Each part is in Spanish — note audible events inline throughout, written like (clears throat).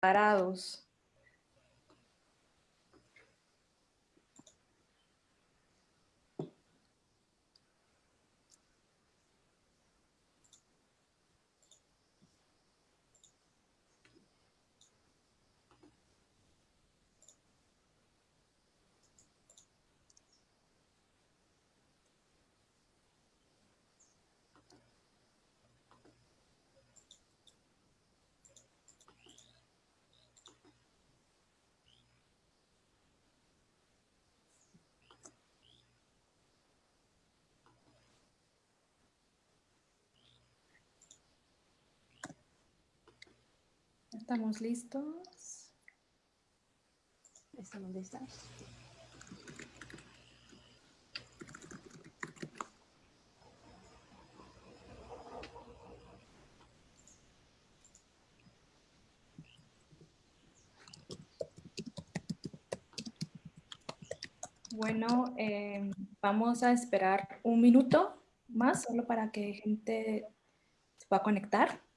preparados. ¿Estamos listos? Estamos listos. Bueno, eh, vamos a esperar un minuto más, solo para que gente se pueda conectar.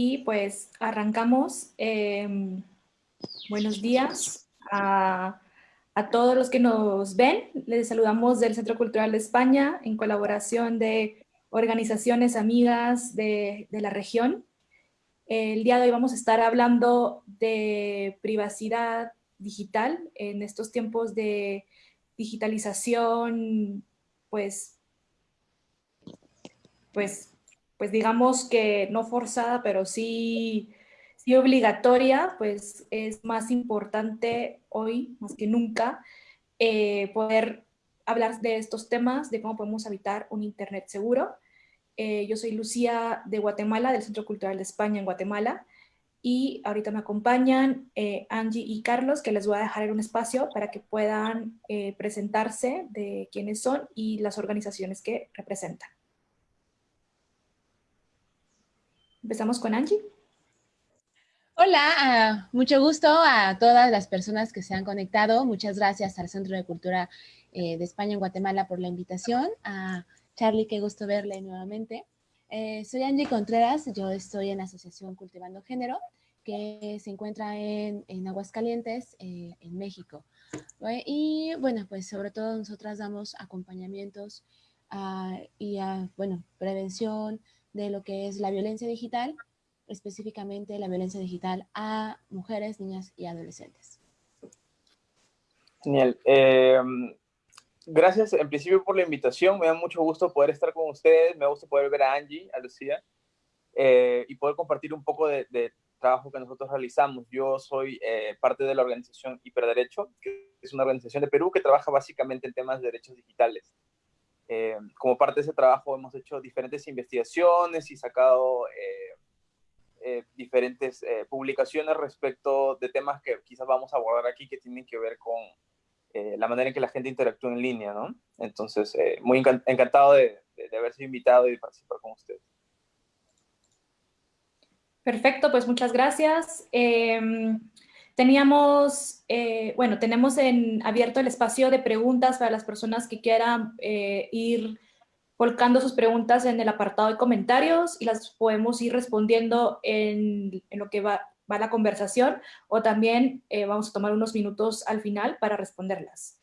Y pues arrancamos. Em, buenos días a, todos los que nos ven. Les saludamos del Centro Cultural de España en colaboración de organizaciones amigas de, de la región. El día de hoy vamos a estar hablando de privacidad digital en estos tiempos de digitalización, pues, pues pues digamos que no forzada, pero sí, sí obligatoria, pues es más importante hoy, más que nunca, eh, poder hablar de estos temas, de cómo podemos habitar un Internet seguro. Eh, yo soy Lucía de Guatemala, del Centro Cultural de España en Guatemala, y ahorita me acompañan eh, Angie y Carlos, que les voy a dejar en un espacio para que puedan presentarse de quiénes son y las organizaciones que representan. Empezamos con Angie. Hola, ah, mucho gusto a todas las personas que se han conectado. Muchas gracias al Centro de Cultura eh, de España en Guatemala por la invitación. A Charlie, qué gusto verle nuevamente. Eh, soy Angie Contreras, yo estoy en la Asociación Cultivando Género, que se encuentra en, Aguascalientes, eh, en México. Y bueno, pues sobre todo nosotras damos acompañamientos ah, y, bueno, prevención, de lo que es la violencia digital, específicamente la violencia digital a mujeres, niñas y adolescentes. Genial. Em, gracias en principio por la invitación. Me da mucho gusto poder estar con ustedes. Me gusta poder ver a Angie, a Lucía, eh, y poder compartir un poco de, trabajo que nosotros realizamos. Yo soy eh, parte de la organización Hiperderecho, que es una organización de Perú que trabaja básicamente en temas de derechos digitales. Eh, como parte de ese trabajo hemos hecho diferentes investigaciones y sacado eh, eh, diferentes publicaciones respecto de temas que quizás vamos a abordar aquí que tienen que ver con la manera en que la gente interactúa en línea, ¿no? Entonces, muy encantado de, de, haber sido invitado y de participar con ustedes. Perfecto, pues muchas gracias. Em, Teníamos, eh, bueno, tenemos en abierto el espacio de preguntas para las personas que quieran eh, ir volcando sus preguntas en el apartado de comentarios y las podemos ir respondiendo en, lo que va, la conversación o también eh, vamos a tomar unos minutos al final para responderlas.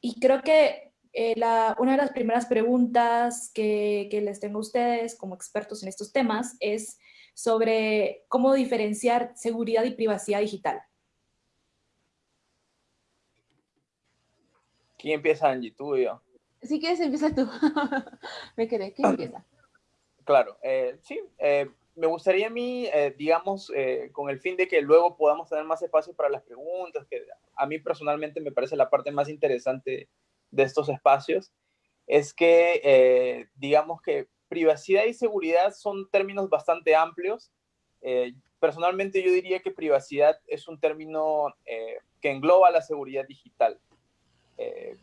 Y creo que la, una de las primeras preguntas que, que les tengo a ustedes como expertos en estos temas es sobre cómo diferenciar seguridad y privacidad digital. ¿Quién empieza, Angie? ¿Tú yo? Si quieres, empieza tú. (laughs) me quedé. ¿Quién (clears throat) empieza? Claro, eh, sí. Eh, me gustaría a mí, eh, digamos, con el fin de que luego podamos tener más espacio para las preguntas, que a mí personalmente me parece la parte más interesante de estos espacios, es que, digamos que privacidad y seguridad son términos bastante amplios. personalmente yo diría que privacidad es un término que engloba la seguridad digital. Eh,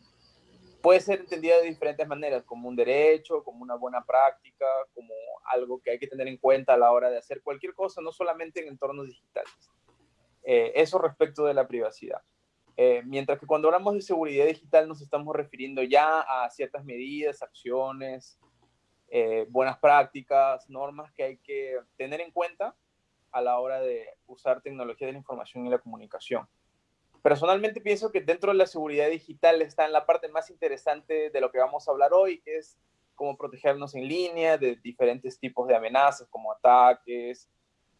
puede ser entendida de diferentes maneras, como un derecho, como una buena práctica, como algo que hay que tener en cuenta a la hora de hacer cualquier cosa, no solamente en entornos digitales. Eh, eso respecto de la privacidad. Eh, mientras que cuando hablamos de seguridad digital nos estamos refiriendo ya a ciertas medidas, acciones, eh, buenas prácticas, normas que hay que tener en cuenta a la hora de usar tecnología de la información y la comunicación. Personalmente pienso que dentro de la seguridad digital está en la parte más interesante de lo que vamos a hablar hoy, que es cómo protegernos en línea de diferentes tipos de amenazas, como ataques,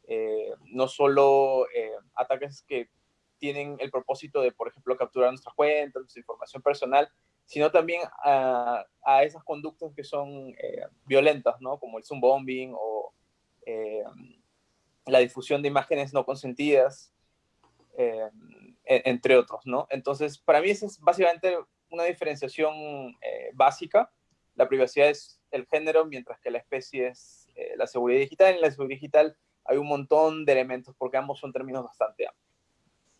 eh, no solo eh, ataques que tienen el propósito de, por ejemplo, capturar nuestras cuentas, nuestra información personal, sino también a, esas conductas que son eh, violentas, ¿no? Como el zoom bombing o la difusión de imágenes no consentidas entre otros, ¿no? Entonces, para mí esa es básicamente una diferenciación eh, básica. La privacidad es el género, mientras que la especie es eh, la seguridad digital. En la seguridad digital hay un montón de elementos, porque ambos son términos bastante amplios.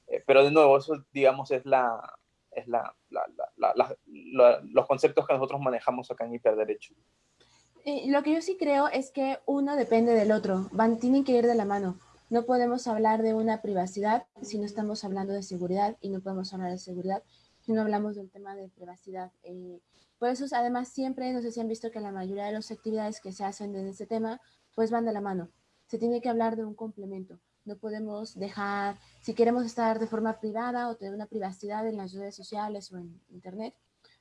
Eh, pero de nuevo, eso, digamos, es la, es la, los conceptos que nosotros manejamos acá en hiperderecho. lo que yo sí creo es que uno depende del otro, van, tienen que ir de la mano. No podemos hablar de una privacidad si no estamos hablando de seguridad y no podemos hablar de seguridad si no hablamos del tema de privacidad. Eh, por eso, además, siempre, no sé si han visto que la mayoría de las actividades que se hacen en este tema, pues van de la mano. Se tiene que hablar de un complemento. No podemos dejar, si queremos estar de forma privada o tener una privacidad en las redes sociales o en Internet,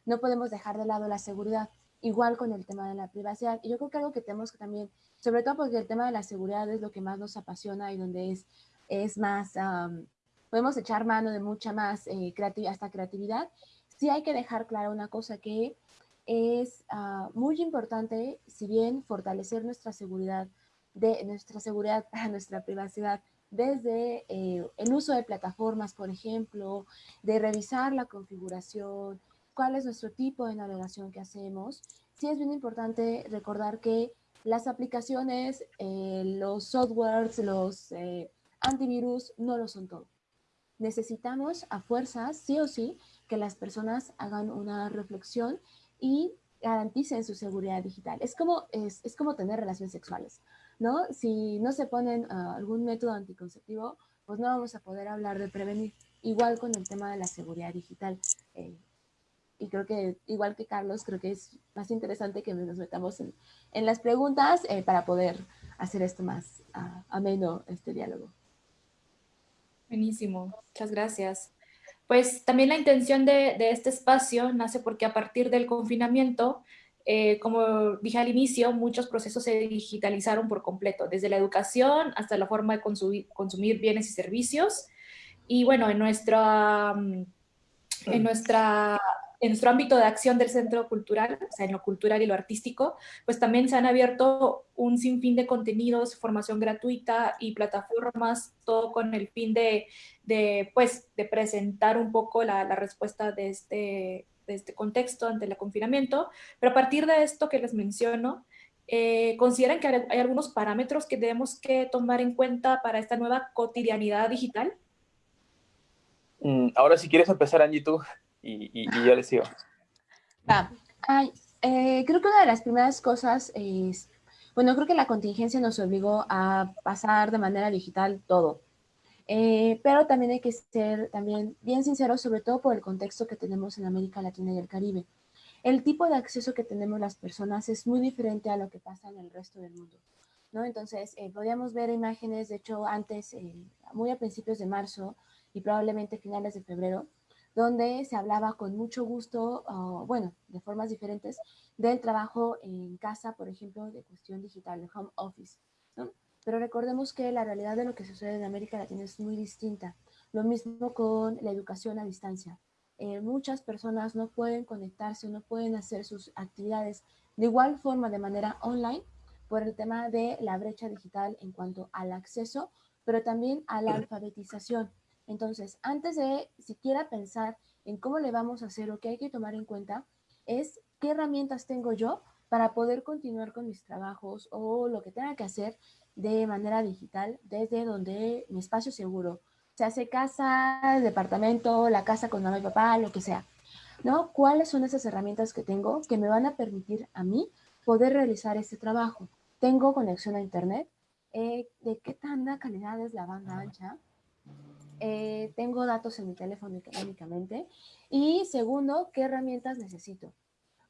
no podemos dejar de lado la seguridad. Igual con el tema de la privacidad. Y yo creo que algo que tenemos que también sobre todo porque el tema de la seguridad es lo que más nos apasiona y donde es, es más, podemos echar mano de mucha más eh, creatividad, hasta creatividad. Sí hay que dejar clara una cosa que es ah, muy importante, si bien fortalecer nuestra seguridad, de nuestra seguridad, (laughs) nuestra privacidad, desde eh, el uso de plataformas, por ejemplo, de revisar la configuración, cuál es nuestro tipo de navegación que hacemos. Sí es bien importante recordar que las aplicaciones, eh, los softwares, los eh, antivirus no lo son todo. Necesitamos a fuerzas, sí o sí, que las personas hagan una reflexión y garanticen su seguridad digital. Es como, es, como tener relaciones sexuales, ¿no? Si no se ponen ah, algún método anticonceptivo, pues no vamos a poder hablar de prevenir. Igual con el tema de la seguridad digital. Eh, y creo que, igual que Carlos, creo que es más interesante que nos metamos en, en las preguntas eh, para poder hacer esto más uh, ameno, este diálogo. Buenísimo, muchas gracias. Pues también la intención de, de este espacio nace porque a partir del confinamiento, eh, como dije al inicio, muchos procesos se digitalizaron por completo, desde la educación hasta la forma de consumir, consumir bienes y servicios. Y bueno, en nuestra, en nuestra en nuestro ámbito de acción del Centro Cultural, o sea, en lo cultural y lo artístico, pues también se han abierto un sinfín de contenidos, formación gratuita y plataformas, todo con el fin de, pues, de presentar un poco la, la respuesta de este, de este contexto ante el confinamiento. Pero a partir de esto que les menciono, eh, ¿consideran que hay algunos parámetros que debemos que tomar en cuenta para esta nueva cotidianidad digital? Mm, ahora si quieres empezar, Angie, tú y, yo les sigo. Eh, creo que una de las primeras cosas es, bueno, creo que la contingencia nos obligó a pasar de manera digital todo. Eh, pero también hay que ser también bien sinceros, sobre todo por el contexto que tenemos en América Latina y el Caribe. El tipo de acceso que tenemos las personas es muy diferente a lo que pasa en el resto del mundo. ¿no? Entonces, eh, podíamos ver imágenes, de hecho, antes, muy a principios de marzo y probablemente finales de febrero, donde se hablaba con mucho gusto, bueno, de formas diferentes, del trabajo en casa, por ejemplo, de cuestión digital, de home office. Pero recordemos que la realidad de lo que sucede en América Latina es muy distinta. Lo mismo con la educación a distancia. Eh, muchas personas no pueden conectarse, no pueden hacer sus actividades de igual forma de manera online por el tema de la brecha digital en cuanto al acceso, pero también a la alfabetización. Entonces, antes de siquiera pensar en cómo le vamos a hacer o qué hay que tomar en cuenta, es qué herramientas tengo yo para poder continuar con mis trabajos o lo que tenga que hacer de manera digital desde donde mi espacio seguro, se hace casa, departamento, la casa con mamá y papá, lo que sea. ¿no? ¿Cuáles son esas herramientas que tengo que me van a permitir a mí poder realizar este trabajo? ¿Tengo conexión a internet? Eh, ¿De qué tanta calidad es la banda ancha? Eh, ¿Tengo datos en mi teléfono únicamente? Y segundo, ¿qué herramientas necesito?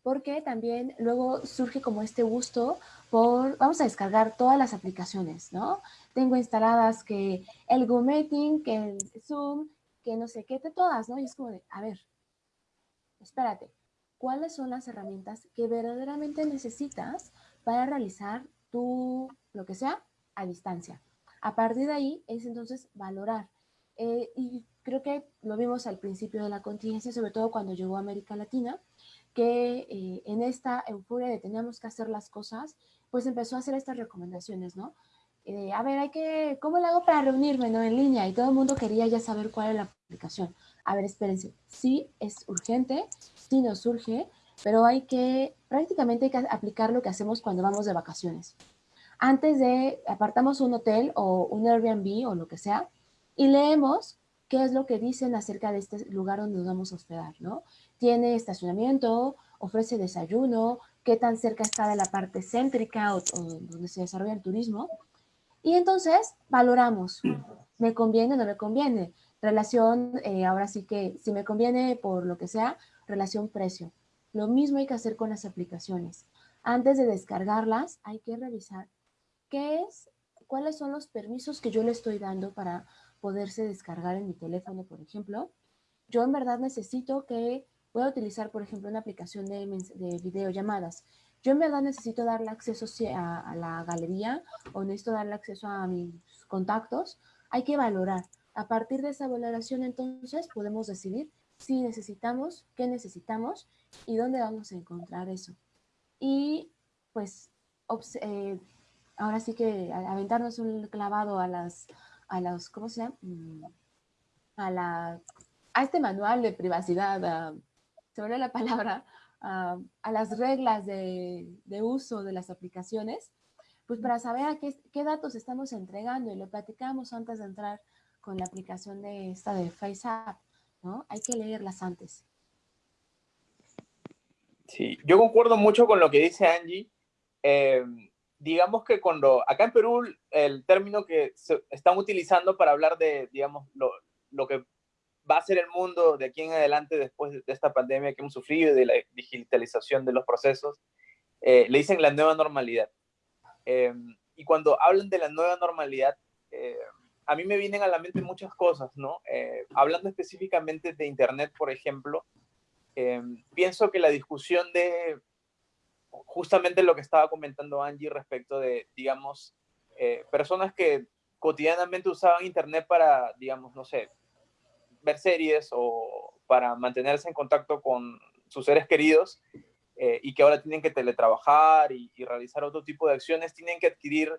Porque también luego surge como este gusto por, vamos a descargar todas las aplicaciones, ¿no? Tengo instaladas que el Meeting, que el Zoom, que no sé qué, todas, ¿no? Y es como de, a ver, espérate, ¿cuáles son las herramientas que verdaderamente necesitas para realizar tu, lo que sea, a distancia? A partir de ahí es entonces valorar. Eh, y creo que lo vimos al principio de la contingencia, sobre todo cuando llegó a América Latina, que eh, en esta euforia de teníamos que hacer las cosas, pues empezó a hacer estas recomendaciones, ¿no? Eh, a ver, hay que, ¿cómo lo hago para reunirme, no? En línea, y todo el mundo quería ya saber cuál es la aplicación. A ver, espérense, sí es urgente, sí nos surge, pero hay que, prácticamente hay que aplicar lo que hacemos cuando vamos de vacaciones. Antes de, apartamos un hotel o un Airbnb o lo que sea, y leemos qué es lo que dicen acerca de este lugar donde nos vamos a hospedar, ¿no? Tiene estacionamiento, ofrece desayuno, qué tan cerca está de la parte céntrica o, donde se desarrolla el turismo. Y entonces valoramos, ¿me conviene o no me conviene? Relación, eh, ahora sí que si me conviene por lo que sea, relación precio. Lo mismo hay que hacer con las aplicaciones. Antes de descargarlas, hay que revisar qué es, cuáles son los permisos que yo le estoy dando para poderse descargar en mi teléfono, por ejemplo. Yo en verdad necesito que voy a utilizar, por ejemplo, una aplicación de, de videollamadas. Yo en verdad necesito darle acceso a, a, la galería o necesito darle acceso a mis contactos. Hay que valorar. A partir de esa valoración, entonces, podemos decidir si necesitamos, qué necesitamos y dónde vamos a encontrar eso. Y, pues, eh, ahora sí que aventarnos un clavado a las, a los, ¿cómo se llama? Mm, a la, a este manual de privacidad, se me la palabra, (laughs) a las reglas de, uso de las aplicaciones, pues para saber a qué, qué, datos estamos entregando y lo platicamos antes de entrar con la aplicación de esta de FaceApp, ¿no? Hay que leerlas antes. Sí, yo concuerdo mucho con lo que dice Angie. Eh, digamos que cuando, acá en Perú, el término que se están utilizando para hablar de, digamos, lo, lo que va a ser el mundo de aquí en adelante después de esta pandemia que hemos sufrido y de la digitalización de los procesos, eh, le dicen la nueva normalidad. Em, y cuando hablan de la nueva normalidad, eh, a mí me vienen a la mente muchas cosas, ¿no? Eh, hablando específicamente de Internet, por ejemplo, em, pienso que la discusión de justamente lo que estaba comentando Angie respecto de, digamos, personas que cotidianamente usaban Internet para, digamos, no sé, ver series o para mantenerse en contacto con sus seres queridos eh, y que ahora tienen que teletrabajar y, realizar otro tipo de acciones, tienen que adquirir,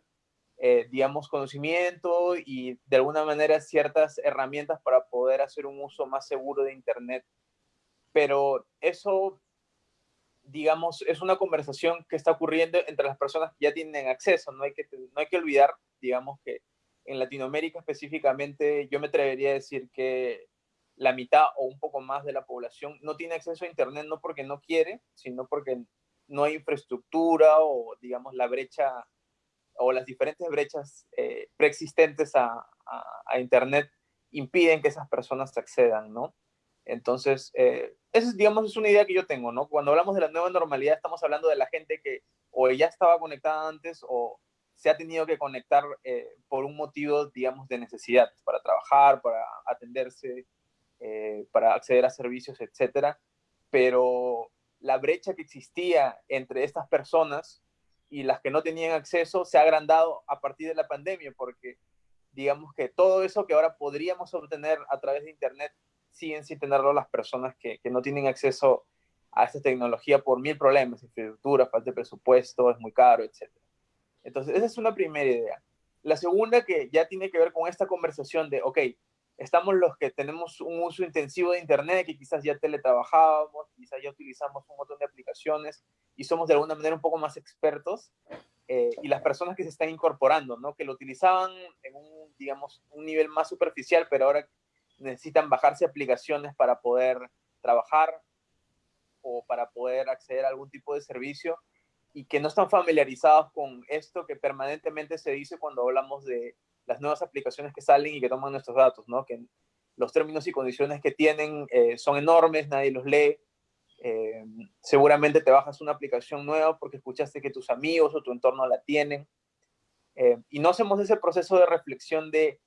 eh, digamos, conocimiento y de alguna manera ciertas herramientas para poder hacer un uso más seguro de Internet. Pero eso, digamos, es una conversación que está ocurriendo entre las personas que ya tienen acceso. No hay que, no hay que olvidar, digamos, que en Latinoamérica específicamente, yo me atrevería a decir que la mitad o un poco más de la población no tiene acceso a Internet no porque no quiere, sino porque no hay infraestructura o, digamos, la brecha o las diferentes brechas eh, preexistentes a, Internet impiden que esas personas accedan, ¿no? Entonces, eh, es, digamos, es una idea que yo tengo, ¿no? Cuando hablamos de la nueva normalidad, estamos hablando de la gente que o ya estaba conectada antes o se ha tenido que conectar eh, por un motivo, digamos, de necesidad, para trabajar, para atenderse, eh, para acceder a servicios, etcétera, pero la brecha que existía entre estas personas y las que no tenían acceso se ha agrandado a partir de la pandemia, porque digamos que todo eso que ahora podríamos obtener a través de Internet siguen sin tenerlo las personas que, que no tienen acceso a esta tecnología por mil problemas, infraestructura, falta de presupuesto, es muy caro, etc. Entonces, esa es una primera idea. La segunda que ya tiene que ver con esta conversación de, ok, estamos los que tenemos un uso intensivo de Internet, que quizás ya teletrabajábamos, quizás ya utilizamos un montón de aplicaciones y somos de alguna manera un poco más expertos, eh, y las personas que se están incorporando, ¿no? que lo utilizaban en digamos, un nivel más superficial, pero ahora necesitan bajarse aplicaciones para poder trabajar, o para poder acceder a algún tipo de servicio y que no están familiarizados con esto que permanentemente se dice cuando hablamos de las nuevas aplicaciones que salen y que toman nuestros datos, ¿no? Que los términos y condiciones que tienen eh, son enormes, nadie los lee. Eh, seguramente te bajas una aplicación nueva porque escuchaste que tus amigos o tu entorno la tienen. Eh, y no hacemos ese proceso de reflexión de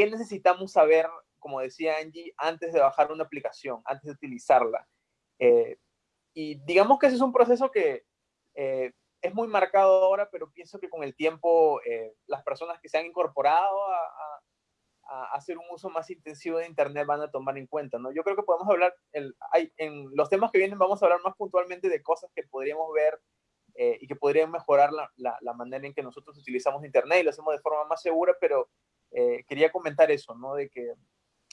qué necesitamos saber, como decía Angie, antes de bajar una aplicación, antes de utilizarla. y digamos que ese es un proceso que es muy marcado ahora, pero pienso que con el tiempo las personas que se han incorporado a a hacer un uso más intensivo de Internet van a tomar en cuenta, ¿no? Yo creo que podemos hablar, el, hay, en los temas que vienen vamos a hablar más puntualmente de cosas que podríamos ver eh, y que podrían mejorar la, la, manera en que nosotros utilizamos Internet y lo hacemos de forma más segura, pero eh, quería comentar eso, ¿no? De que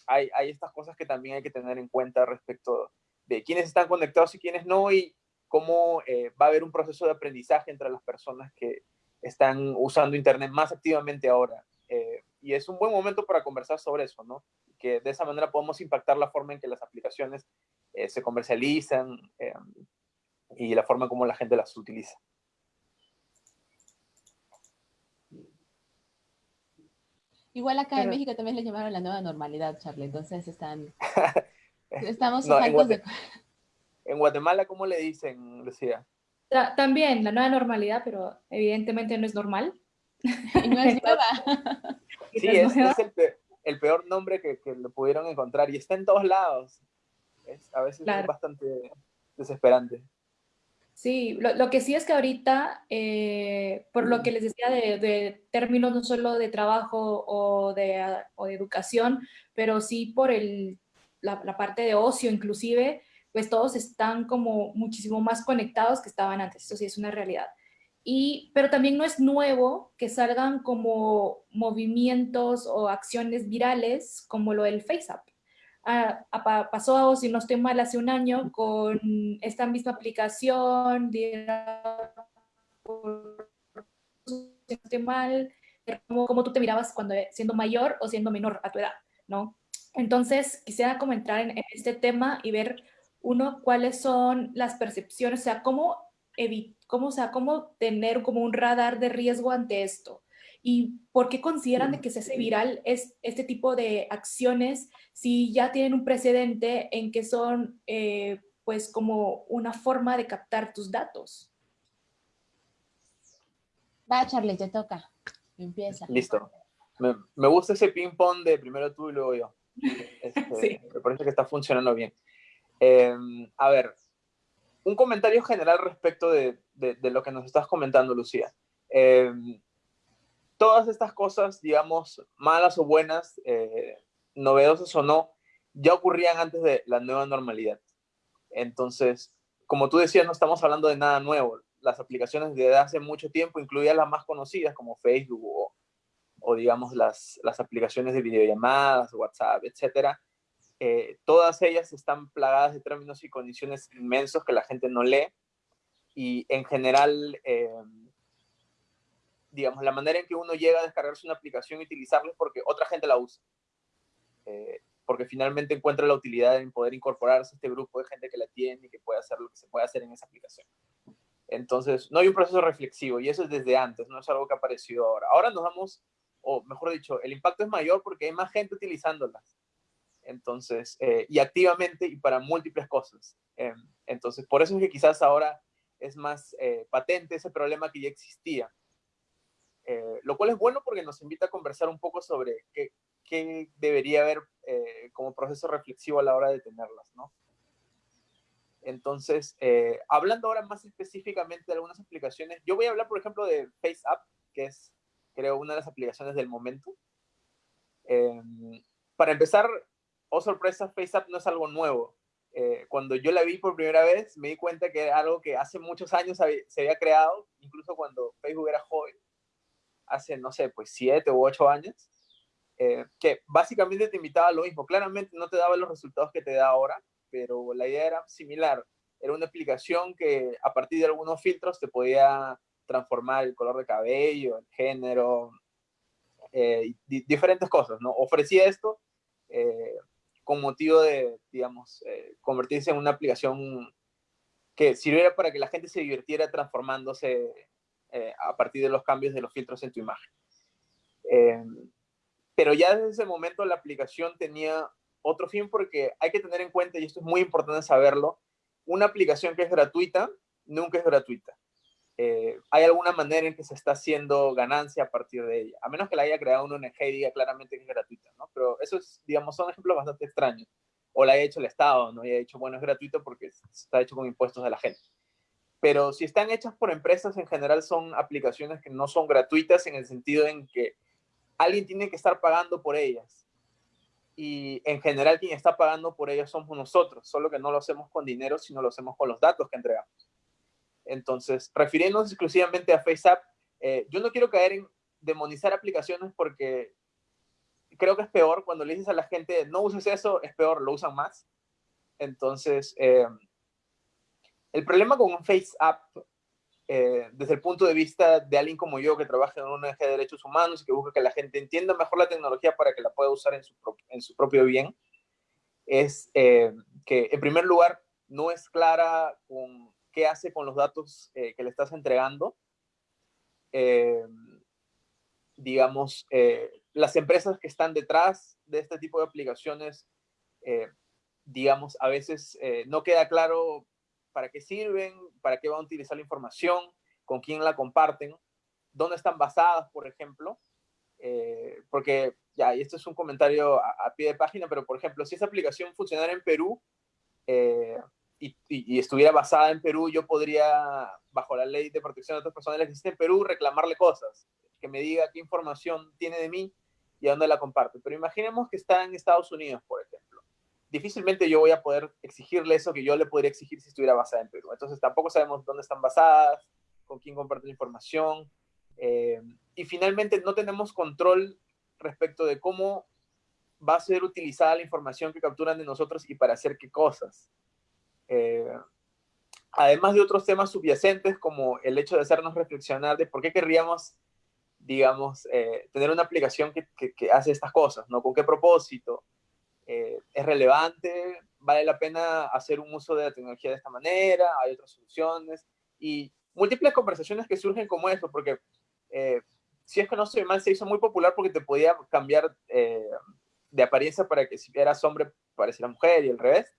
hay, hay estas cosas que también hay que tener en cuenta respecto de quiénes están conectados y quiénes no y cómo eh, va a haber un proceso de aprendizaje entre las personas que están usando Internet más activamente ahora y es un buen momento para conversar sobre eso, ¿no? Que de esa manera podemos impactar la forma en que las aplicaciones eh, se comercializan eh, y la forma como la gente las utiliza. Igual acá en México también le llamaron la nueva normalidad, Charlie, entonces están... (laughs) estamos no, en, de... en Guatemala, ¿cómo le dicen, Lucía? También, la nueva normalidad, pero evidentemente no es normal. Y no es (laughs) nueva. (laughs) Sí, es, el, peor, nombre que, que, lo pudieron encontrar y está en todos lados. a veces es bastante desesperante. Sí, lo, que sí es que ahorita, eh, por lo que les decía de, términos no solo de trabajo o de, de educación, pero sí por el, la, parte de ocio inclusive, pues todos están como muchísimo más conectados que estaban antes, eso sí es una realidad pero también no es nuevo que salgan como movimientos o acciones virales como lo del FaceApp. Ah, pasó, si no estoy mal, hace un año con esta misma aplicación, si no estoy mal, como, tú te mirabas cuando siendo mayor o siendo menor a tu edad, ¿no? Entonces, quisiera comentar en, en este tema y ver, uno, cuáles son las percepciones, o sea, cómo cómo, sea, cómo tener como un radar de riesgo ante esto. ¿Y por qué consideran de que se hace viral es, este tipo de acciones si ya tienen un precedente en que son eh, pues como una forma de captar tus datos? Va, Charlie, te toca. Empieza. Listo. Me, me gusta ese ping-pong de primero tú y luego yo. (laughs) Este, sí. Me parece que está funcionando bien. Em, a ver, un comentario general respecto de, lo que nos estás comentando, Lucía. Eh, todas estas cosas, digamos, malas o buenas, eh, novedosas o no, ya ocurrían antes de la nueva normalidad. Entonces, como tú decías, no estamos hablando de nada nuevo. Las aplicaciones de hace mucho tiempo, incluidas las más conocidas como Facebook o, digamos, las, las aplicaciones de videollamadas, WhatsApp, etcétera, eh, todas ellas están plagadas de términos y condiciones inmensos que la gente no lee y en general, eh, digamos, la manera en que uno llega a descargarse una aplicación y utilizarla es porque otra gente la usa. Eh, porque finalmente encuentra la utilidad en poder incorporarse a este grupo de gente que la tiene y que puede hacer lo que se puede hacer en esa aplicación. Entonces, no hay un proceso reflexivo y eso es desde antes, no es algo que ha aparecido ahora. Ahora nos damos, o mejor dicho, el impacto es mayor porque hay más gente utilizándolas. Entonces, eh, y activamente y para múltiples cosas. Eh, entonces, por eso es que quizás ahora es más eh, patente ese problema que ya existía. Lo cual es bueno porque nos invita a conversar un poco sobre qué, qué debería haber como proceso reflexivo a la hora de tenerlas, ¿no? Entonces, hablando ahora más específicamente de algunas aplicaciones, yo voy a hablar, por ejemplo, de FaceApp, que es, creo, una de las aplicaciones del momento. para empezar, oh sorpresa, FaceApp no es algo nuevo. Eh, cuando yo la vi por primera vez, me di cuenta que era algo que hace muchos años se había creado, incluso cuando Facebook era joven, hace, no sé, pues siete u ocho años, eh, que básicamente te invitaba a lo mismo. Claramente no te daba los resultados que te da ahora, pero la idea era similar. Era una aplicación que a partir de algunos filtros te podía transformar el color de cabello, el género, eh, diferentes cosas, ¿no? Ofrecía esto con motivo de, digamos, eh, convertirse en una aplicación que sirviera para que la gente se divirtiera transformándose eh, a partir de los cambios de los filtros en tu imagen. Eh, pero ya desde ese momento la aplicación tenía otro fin porque hay que tener en cuenta, y esto es muy importante saberlo, una aplicación que es gratuita nunca es gratuita. Eh, hay alguna manera en que se está haciendo ganancia a partir de ella, a menos que la haya creado una ONG y diga claramente que es gratuita, ¿no? Pero eso es, digamos, son ejemplos bastante extraños. O la haya hecho el Estado, ¿no? Y ha dicho, bueno, es gratuito porque está hecho con impuestos de la gente. Pero si están hechas por empresas, en general son aplicaciones que no son gratuitas en el sentido en que alguien tiene que estar pagando por ellas. Y en general quien está pagando por ellas somos nosotros, solo que no lo hacemos con dinero, sino lo hacemos con los datos que entregamos. Entonces, refiriéndonos exclusivamente a FaceApp, eh, yo no quiero caer en demonizar aplicaciones porque creo que es peor cuando le dices a la gente, no uses eso, es peor, lo usan más. Entonces, eh, el problema con un FaceApp, eh, desde el punto de vista de alguien como yo que trabaja en un eje de derechos humanos y que busca que la gente entienda mejor la tecnología para que la pueda usar en su, en su propio bien, es que en primer lugar no es clara con qué hace con los datos que le estás entregando. digamos, las empresas que están detrás de este tipo de aplicaciones, eh, digamos, a veces eh, no queda claro para qué sirven, para qué van a utilizar la información, con quién la comparten, dónde están basadas, por ejemplo. Eh, porque, ya, y esto es un comentario a, pie de página, pero por ejemplo, si esa aplicación funcionara en Perú y, y, estuviera basada en Perú, yo podría, bajo la ley de protección de datos personales que existe en Perú, reclamarle cosas, que me diga qué información tiene de mí y a dónde la comparte. Pero imaginemos que está en Estados Unidos, por ejemplo. Difícilmente yo voy a poder exigirle eso que yo le podría exigir si estuviera basada en Perú. Entonces tampoco sabemos dónde están basadas, con quién comparten información. Eh, y finalmente no tenemos control respecto de cómo va a ser utilizada la información que capturan de nosotros y para hacer qué cosas. Eh, además de otros temas subyacentes como el hecho de hacernos reflexionar de por qué querríamos digamos, eh, tener una aplicación que, que, hace estas cosas, ¿no? ¿Con qué propósito? Eh, ¿Es relevante? ¿Vale la pena hacer un uso de la tecnología de esta manera? ¿Hay otras soluciones? Y múltiples conversaciones que surgen como eso, porque eh, si es que no soy mal, se hizo muy popular porque te podía cambiar de apariencia para que si eras hombre pareciera mujer y al revés.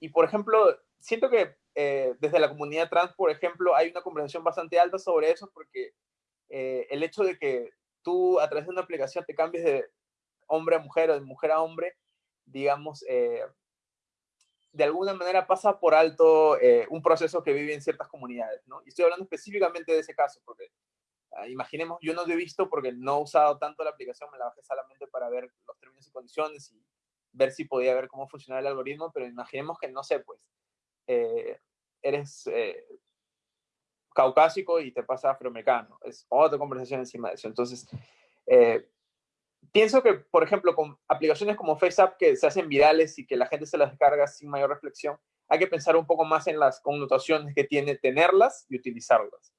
y por ejemplo, siento que desde la comunidad trans, por ejemplo, hay una conversación bastante alta sobre eso porque eh, el hecho de que tú a través de una aplicación te cambies de hombre a mujer o de mujer a hombre, digamos, eh, de alguna manera pasa por alto eh, un proceso que vive en ciertas comunidades, ¿no? Y estoy hablando específicamente de ese caso, porque ah, imaginemos, yo no lo he visto porque no he usado tanto la aplicación, me la bajé solamente para ver los términos y condiciones y ver si podía ver cómo funcionaba el algoritmo, pero imaginemos que, no sé, pues, eres caucásico y te pasa afroamericano. Es otra conversación encima de eso. Entonces, eh, pienso que, por ejemplo, con aplicaciones como FaceApp que se hacen virales y que la gente se las descarga sin mayor reflexión, hay que pensar un poco más en las connotaciones que tiene tenerlas y utilizarlas.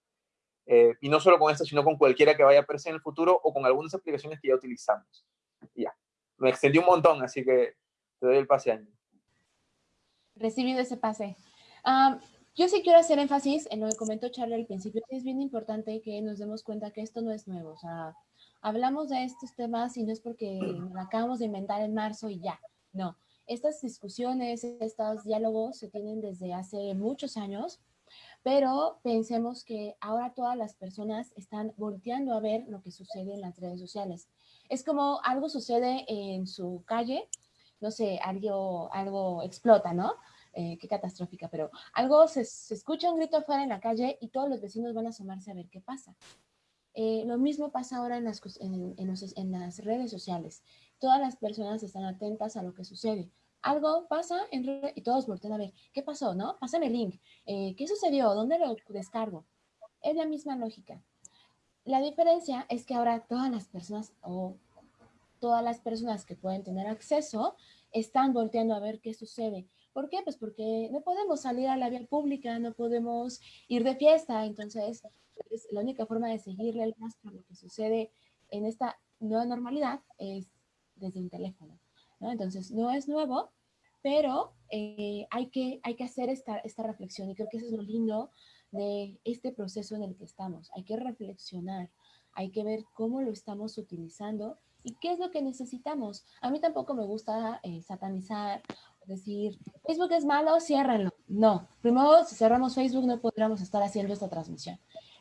Eh, y no solo con esta, sino con cualquiera que vaya a aparecer en el futuro o con algunas aplicaciones que ya utilizamos. Ya, me extendí un montón, así que te doy el pase, Angie. Recibido ese pase. Um, yo sí quiero hacer énfasis en lo que comentó Charlie al principio. Es bien importante que nos demos cuenta que esto no es nuevo. O sea, hablamos de estos temas y no es porque lo acabamos de inventar en marzo y ya. No. Estas discusiones, estos diálogos se tienen desde hace muchos años, pero pensemos que ahora todas las personas están volteando a ver lo que sucede en las redes sociales. Es como algo sucede en su calle, no sé, algo, algo explota, ¿no? Eh, qué catastrófica, pero algo se, escucha un grito afuera en la calle y todos los vecinos van a asomarse a ver qué pasa. Eh, lo mismo pasa ahora en las, redes sociales. Todas las personas están atentas a lo que sucede. Algo pasa en y todos voltean a ver, ¿qué pasó? ¿No? Pásame el link. Eh, ¿Qué sucedió? ¿Dónde lo descargo? Es la misma lógica. La diferencia es que ahora todas las personas o todas las personas que pueden tener acceso están volteando a ver qué sucede. ¿Por qué? Pues porque no podemos salir a la vía pública, no podemos ir de fiesta, entonces pues, la única forma de seguirle el rastro a lo que sucede en esta nueva normalidad es desde un teléfono, ¿no? Entonces no es nuevo, pero eh, hay, que, hay que hacer esta, esta reflexión y creo que eso es lo lindo de este proceso en el que estamos. Hay que reflexionar, hay que ver cómo lo estamos utilizando y qué es lo que necesitamos. A mí tampoco me gusta eh, satanizar, decir, Facebook es malo, ciérrenlo. No, primero, si cerramos Facebook no podríamos estar haciendo esta transmisión.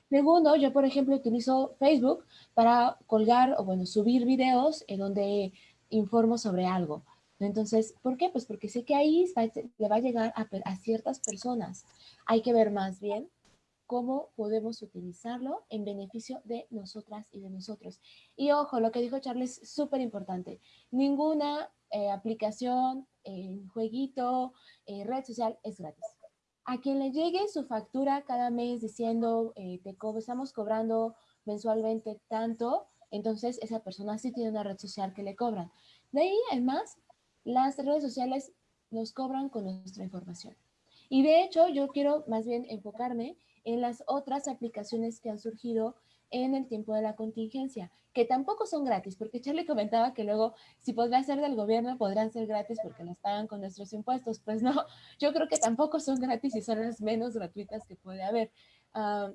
Segundo, yo por ejemplo utilizo Facebook para colgar o bueno, subir videos en donde informo sobre algo. Entonces, ¿por qué? Pues porque sé que ahí le va a llegar a, a ciertas personas. Hay que ver más bien cómo podemos utilizarlo en beneficio de nosotras y de nosotros. Y ojo, lo que dijo Charles es súper importante. Ninguna eh, aplicación, eh, jueguito, red social es gratis. A quien le llegue su factura cada mes diciendo, te estamos cobrando mensualmente tanto, entonces esa persona sí tiene una red social que le cobran. De ahí, además, las redes sociales nos cobran con nuestra información. Y de hecho, yo quiero más bien enfocarme en las otras aplicaciones que han surgido en el tiempo de la contingencia, que tampoco son gratis, porque Charlie comentaba que luego, si podría ser del gobierno, podrán ser gratis porque las pagan con nuestros impuestos. Pues no, (laughs) yo creo que tampoco son gratis y son las menos gratuitas que puede haber. Ah,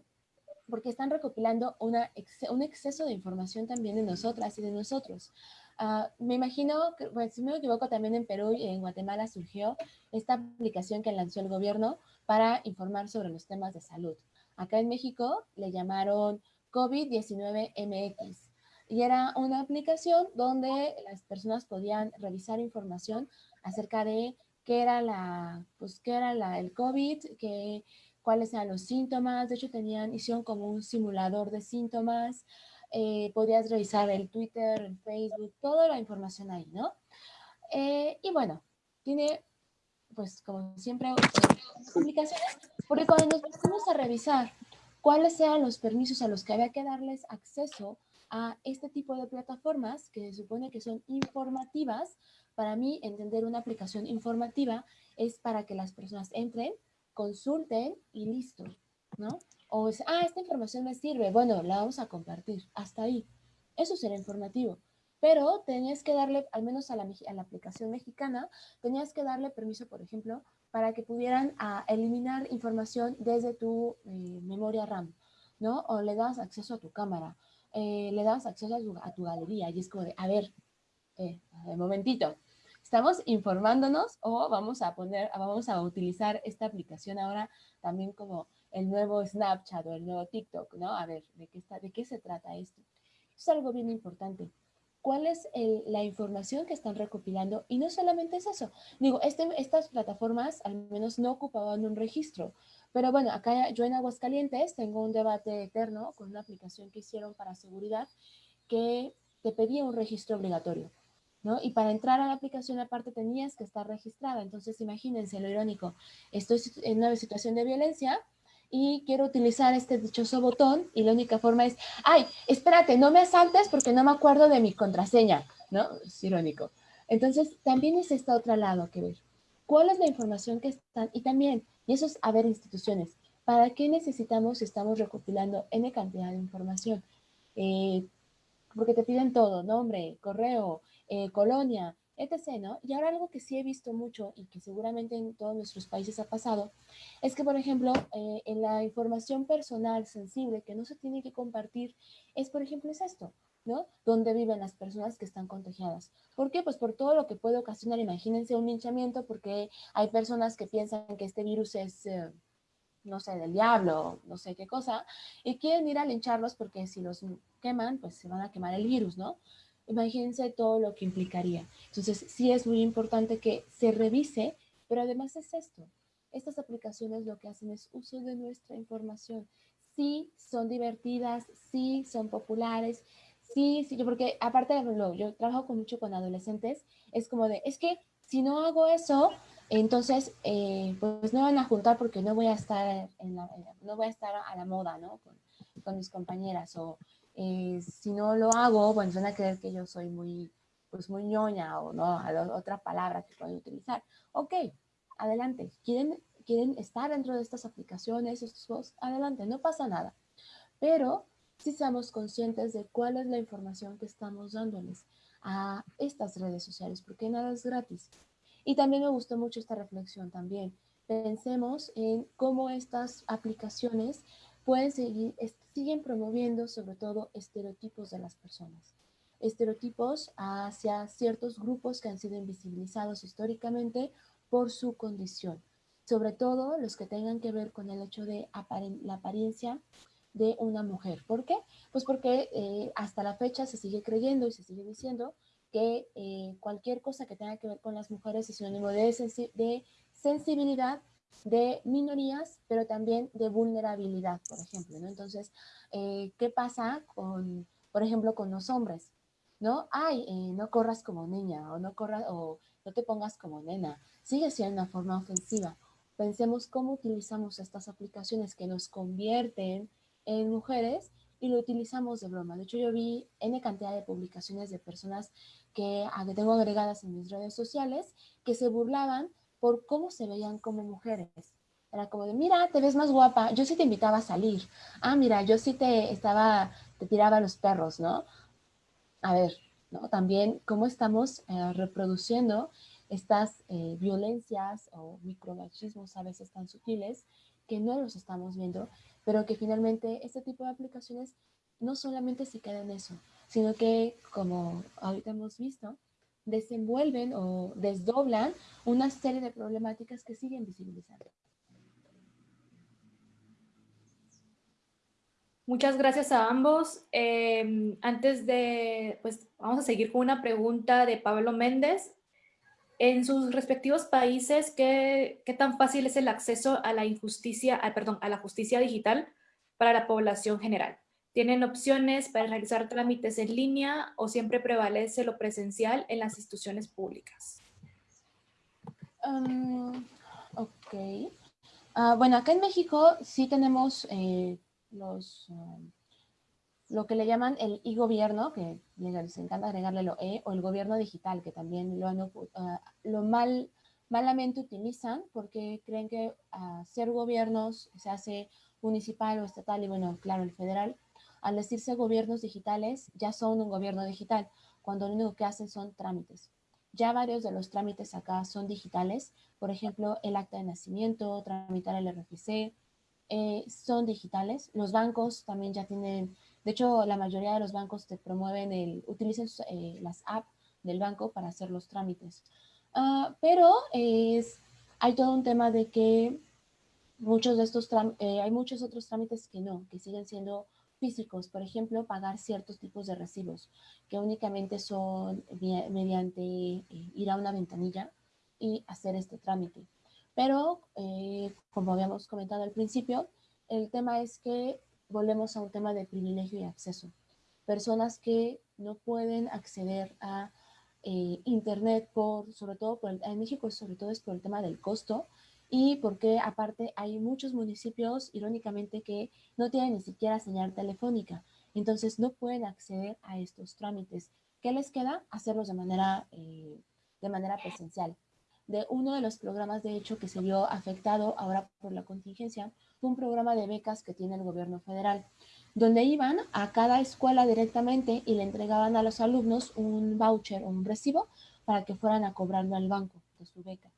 porque están recopilando una, un exceso de información también de nosotras y de nosotros. Ah, me imagino, que, si no me equivoco, también en Perú y en Guatemala surgió esta aplicación que lanzó el gobierno para informar sobre los temas de salud. Acá en México le llamaron COVID-19 MX y era una aplicación donde las personas podían revisar información acerca de qué era la, pues qué era la, el COVID, qué, cuáles eran los síntomas. De hecho, tenían, hicieron como un simulador de síntomas. Eh, podías revisar el Twitter, el Facebook, toda la información ahí, ¿no? Eh, y bueno, tiene, pues como siempre, complicaciones, porque cuando nos pusimos a revisar cuáles eran los permisos a los que había que darles acceso a este tipo de plataformas que se supone que son informativas, para mí entender una aplicación informativa es para que las personas entren, consulten y listo, ¿no? O es, ah, esta información me sirve, bueno, la vamos a compartir, hasta ahí. Eso será informativo. Pero tenías que darle, al menos a la, a la aplicación mexicana, tenías que darle permiso, por ejemplo, para que pudieran ah, eliminar información desde tu eh, memoria RAM, ¿no? O le das acceso a tu cámara, eh, le das acceso a tu, galería y es como de, a ver, eh, un momentito, ¿estamos informándonos o vamos a poner, vamos a utilizar esta aplicación ahora también como el nuevo Snapchat o el nuevo TikTok, ¿no? A ver, ¿de qué, está, de qué se trata esto? es algo bien importante cuál es la información que están recopilando y no solamente es eso. Digo, este, estas plataformas al menos no ocupaban un registro, pero bueno, acá yo en Aguascalientes tengo un debate eterno con una aplicación que hicieron para seguridad que te pedía un registro obligatorio. ¿No? Y para entrar a la aplicación aparte tenías que estar registrada. Entonces imagínense lo irónico. Estoy en una situación de violencia, y quiero utilizar este dichoso botón y la única forma es, ay, espérate, no me asaltes porque no me acuerdo de mi contraseña, ¿no? Es irónico. Entonces, también es este otro lado que ver. ¿Cuál es la información que están? Y también, y eso es a ver instituciones, ¿para qué necesitamos si estamos recopilando N cantidad de información? Eh, porque te piden todo, nombre, correo, eh, colonia, etc. ¿no? Y ahora algo que sí he visto mucho y que seguramente en todos nuestros países ha pasado, es que, por ejemplo, eh, en la información personal sensible que no se tiene que compartir, es, por ejemplo, es esto, ¿no? Donde viven las personas que están contagiadas. ¿Por qué? Pues por todo lo que puede ocasionar, imagínense un linchamiento, porque hay personas que piensan que este virus es... Eh, no sé, del diablo, no sé qué cosa, y quieren ir a lincharlos porque si los queman, pues se van a quemar el virus, ¿no? Imagínense todo lo que implicaría. Entonces, sí es muy importante que se revise, pero además es esto. Estas aplicaciones lo que hacen es uso de nuestra información. Sí son divertidas, sí son populares, sí, sí, porque aparte de lo, yo trabajo con mucho con adolescentes, es como de, es que si no hago eso, entonces, eh, pues no van a juntar porque no voy a estar en la, no voy a estar a la moda, ¿no? Con, con mis compañeras o eh, si no lo hago, bueno, van a creer que yo soy muy, pues muy ñoña o no, otra palabra que pueden utilizar. Ok, adelante. ¿Quieren, quieren estar dentro de estas aplicaciones, estos juegos? Adelante, no pasa nada. Pero si seamos conscientes de cuál es la información que estamos dándoles a estas redes sociales, porque nada es gratis. Y también me gustó mucho esta reflexión también. Pensemos en cómo estas aplicaciones pueden seguir, siguen promoviendo sobre todo estereotipos de las personas. Estereotipos hacia ciertos grupos que han sido invisibilizados históricamente por su condición. Sobre todo los que tengan que ver con el hecho de la apariencia de una mujer. ¿Por qué? Pues porque eh, hasta la fecha se sigue creyendo y se sigue diciendo que eh, cualquier cosa que tenga que ver con las mujeres es sinónimo de, de sensibilidad de minorías, pero también de vulnerabilidad, por ejemplo, ¿no? Entonces, eh, ¿qué pasa con, por ejemplo, con los hombres? ¿No? Ay, no corras como niña o no corras o no te pongas como nena. Sigue siendo una forma ofensiva. Pensemos cómo utilizamos estas aplicaciones que nos convierten en mujeres y lo utilizamos de broma. De hecho, yo vi N cantidad de publicaciones de personas que tengo agregadas en mis redes sociales que se burlaban por cómo se veían como mujeres. Era como de, mira, te ves más guapa, yo sí te invitaba a salir. Ah, mira, yo sí te estaba, te tiraba los perros, ¿no? A ver, ¿no? También cómo estamos eh, reproduciendo estas eh, violencias o micromachismos a veces tan sutiles que no los estamos viendo pero que finalmente este tipo de aplicaciones no solamente se quedan en eso, sino que, como ahorita hemos visto, desenvuelven o desdoblan una serie de problemáticas que siguen visibilizando. Muchas gracias a ambos. Em, antes de, pues vamos a seguir con una pregunta de Pablo Méndez. En sus respectivos países, ¿qué, tan fácil es el acceso a la injusticia, perdón, a la justicia digital para la población general? ¿Tienen opciones para realizar trámites en línea o siempre prevalece lo presencial en las instituciones públicas? Um, ok. Ah, bueno, acá en México sí tenemos eh, los... Um, lo que le llaman el e-gobierno, que les encanta agregarle lo e, o el gobierno digital, que también lo, ah, lo mal, malamente utilizan porque creen que ser gobiernos se hace municipal o estatal y bueno, claro, el federal, al decirse gobiernos digitales, ya son un gobierno digital, cuando lo único que hacen son trámites. Ya varios de los trámites acá son digitales, por ejemplo, el acta de nacimiento, tramitar el RFC, eh, son digitales. Los bancos también ya tienen de hecho, la mayoría de los bancos te promueven el, utilicen eh, las apps del banco para hacer los trámites. Ah, pero es, hay todo un tema de que muchos de estos eh, hay muchos otros trámites que no, que siguen siendo físicos. Por ejemplo, pagar ciertos tipos de recibos, que únicamente son mediante eh, ir a una ventanilla y hacer este trámite. Pero, como habíamos comentado al principio, el tema es que volvemos a un tema de privilegio y acceso. Personas que no pueden acceder a eh, Internet, por, sobre todo por en México, sobre todo es por el tema del costo y porque aparte hay muchos municipios, irónicamente, que no tienen ni siquiera señal telefónica. Entonces no pueden acceder a estos trámites. ¿Qué les queda? Hacerlos de manera, eh, de manera presencial. De uno de los programas, de hecho, que se vio afectado ahora por la contingencia, un programa de becas que tiene el gobierno federal, donde iban a cada escuela directamente y le entregaban a los alumnos un voucher un recibo para que fueran a cobrarlo al banco de su beca.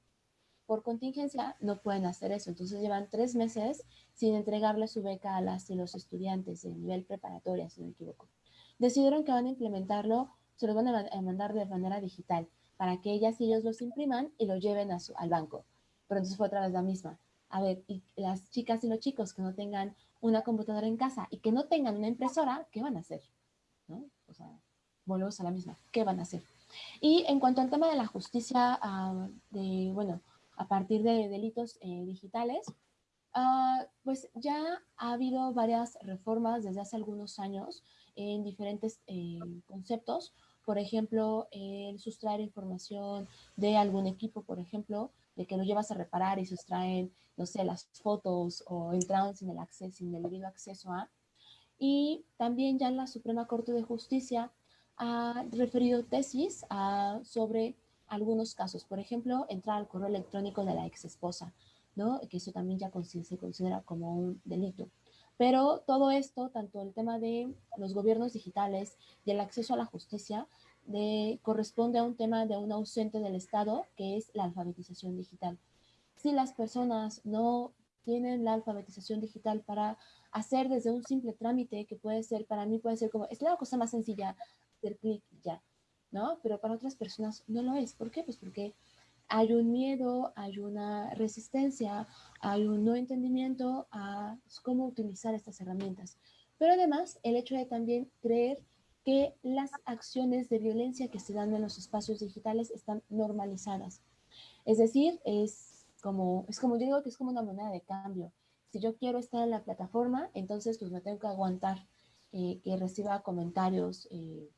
Por contingencia no pueden hacer eso, entonces llevan tres meses sin entregarle su beca a las y los estudiantes de nivel preparatoria, si no me equivoco. Decidieron que van a implementarlo, se lo van a mandar de manera digital para que ellas y ellos los impriman y lo lleven al banco. Pero entonces fue otra vez la misma a ver, las chicas y los chicos que no tengan una computadora en casa y que no tengan una impresora, ¿qué van a hacer? ¿No? O sea, volvemos a la misma, ¿qué van a hacer? Y en cuanto al tema de la justicia, ah, de, bueno, a partir de delitos eh, digitales, ah, pues ya ha habido varias reformas desde hace algunos años en diferentes eh, conceptos. Por ejemplo, el sustraer información de algún equipo, por ejemplo, de que lo llevas a reparar y sustraen, no sé, las fotos o entraron sin el acceso, sin el debido acceso a. Y también ya la Suprema Corte de Justicia ha referido tesis sobre algunos casos. Por ejemplo, entrar al correo electrónico de la ex esposa, ¿no? Que eso también ya se considera como un delito. Pero todo esto, tanto el tema de los gobiernos digitales y el acceso a la justicia, de, corresponde a un tema de un ausente del Estado, que es la alfabetización digital. Si las personas no tienen la alfabetización digital para hacer desde un simple trámite, que puede ser, para mí puede ser como, es la cosa más sencilla, hacer clic ya, ¿no? Pero para otras personas no lo es. ¿Por qué? Pues porque hay un miedo, hay una resistencia, hay un no entendimiento a cómo utilizar estas herramientas. Pero además, el hecho de también creer que las acciones de violencia que se dan en los espacios digitales están normalizadas. Es decir, es como, es como yo digo que es como una moneda de cambio. Si yo quiero estar en la plataforma, entonces pues me tengo que aguantar eh, que reciba comentarios eh,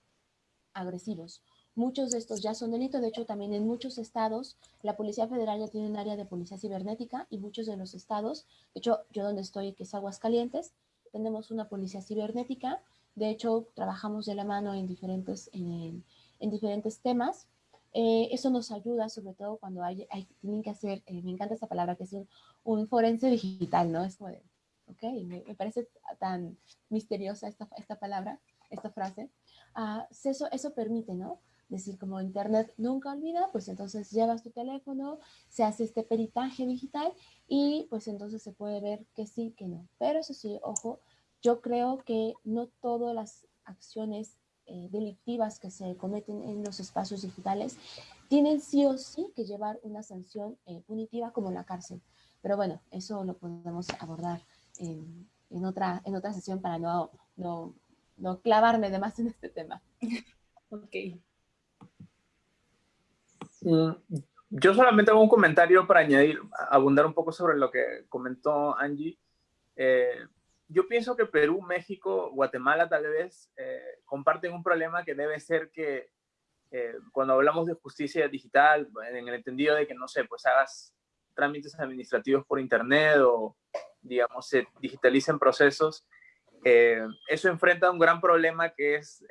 agresivos. Muchos de estos ya son delitos, de hecho también en muchos estados la Policía Federal ya tiene un área de policía cibernética y muchos de los estados, de hecho yo donde estoy, que es Aguascalientes, tenemos una policía cibernética de hecho, trabajamos de la mano en diferentes, en, diferentes temas. Eh, eso nos ayuda, sobre todo cuando hay, tienen que hacer, eh, me encanta esa palabra, que es un, forense digital, ¿no? Es como de, ok, me, parece tan misteriosa esta, esta palabra, esta frase. Ah, eso, eso permite, ¿no? Decir, como Internet nunca olvida, pues entonces llevas tu teléfono, se hace este peritaje digital y pues entonces se puede ver que sí, que no. Pero eso sí, ojo, yo creo que no todas las acciones eh, delictivas que se cometen en los espacios digitales tienen sí o sí que llevar una sanción eh, punitiva como la cárcel. Pero bueno, eso lo podemos abordar en, otra, en otra sesión para no, no, no clavarme de más en este tema. (laughs) ok. Mm, yo solamente hago un comentario para añadir, abundar un poco sobre lo que comentó Angie. Eh, yo pienso que Perú, México, Guatemala tal vez eh, comparten un problema que debe ser que eh, cuando hablamos de justicia digital, en el entendido de que, no sé, pues hagas trámites administrativos por internet o, digamos, se digitalicen procesos, eh, eso enfrenta un gran problema que es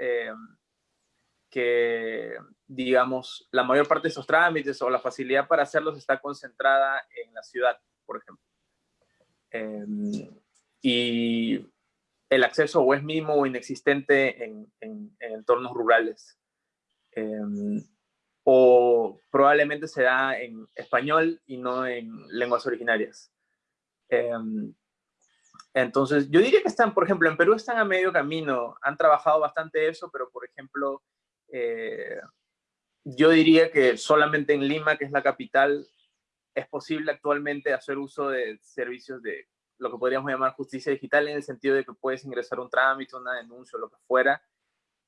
que, digamos, la mayor parte de esos trámites o la facilidad para hacerlos está concentrada en la ciudad, por ejemplo y el acceso o es mínimo o inexistente en, entornos rurales. Em, o probablemente se da en español y no en lenguas originarias. Entonces, yo diría que están, por ejemplo, en Perú están a medio camino, han trabajado bastante eso, pero por ejemplo, eh, yo diría que solamente en Lima, que es la capital, es posible actualmente hacer uso de servicios de lo que podríamos llamar justicia digital en el sentido de que puedes ingresar un trámite, una denuncia, lo que fuera,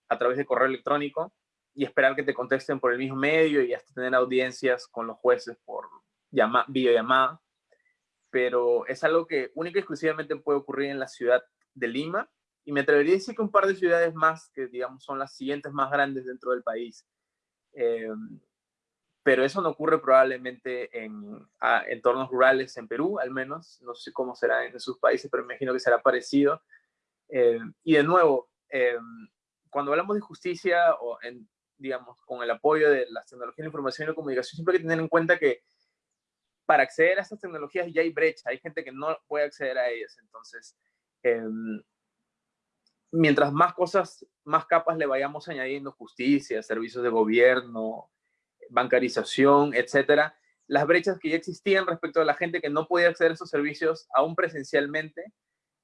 a través de correo electrónico y esperar que te contesten por el mismo medio y hasta tener audiencias con los jueces por llama, videollamada. Pero es algo que única y exclusivamente puede ocurrir en la ciudad de Lima y me atrevería a decir que un par de ciudades más, que digamos son las siguientes más grandes dentro del país, eh, pero eso no ocurre probablemente en entornos rurales en Perú, al menos. No sé cómo será en sus países, pero me imagino que será parecido. Eh, y de nuevo, eh, cuando hablamos de justicia o, en, digamos, con el apoyo de las tecnologías de información y comunicación, siempre hay que tener en cuenta que para acceder a estas tecnologías ya hay brecha, hay gente que no puede acceder a ellas. Entonces, eh, mientras más cosas, más capas le vayamos añadiendo, justicia, servicios de gobierno, bancarización, etcétera, las brechas que ya existían respecto a la gente que no podía acceder a esos servicios aún presencialmente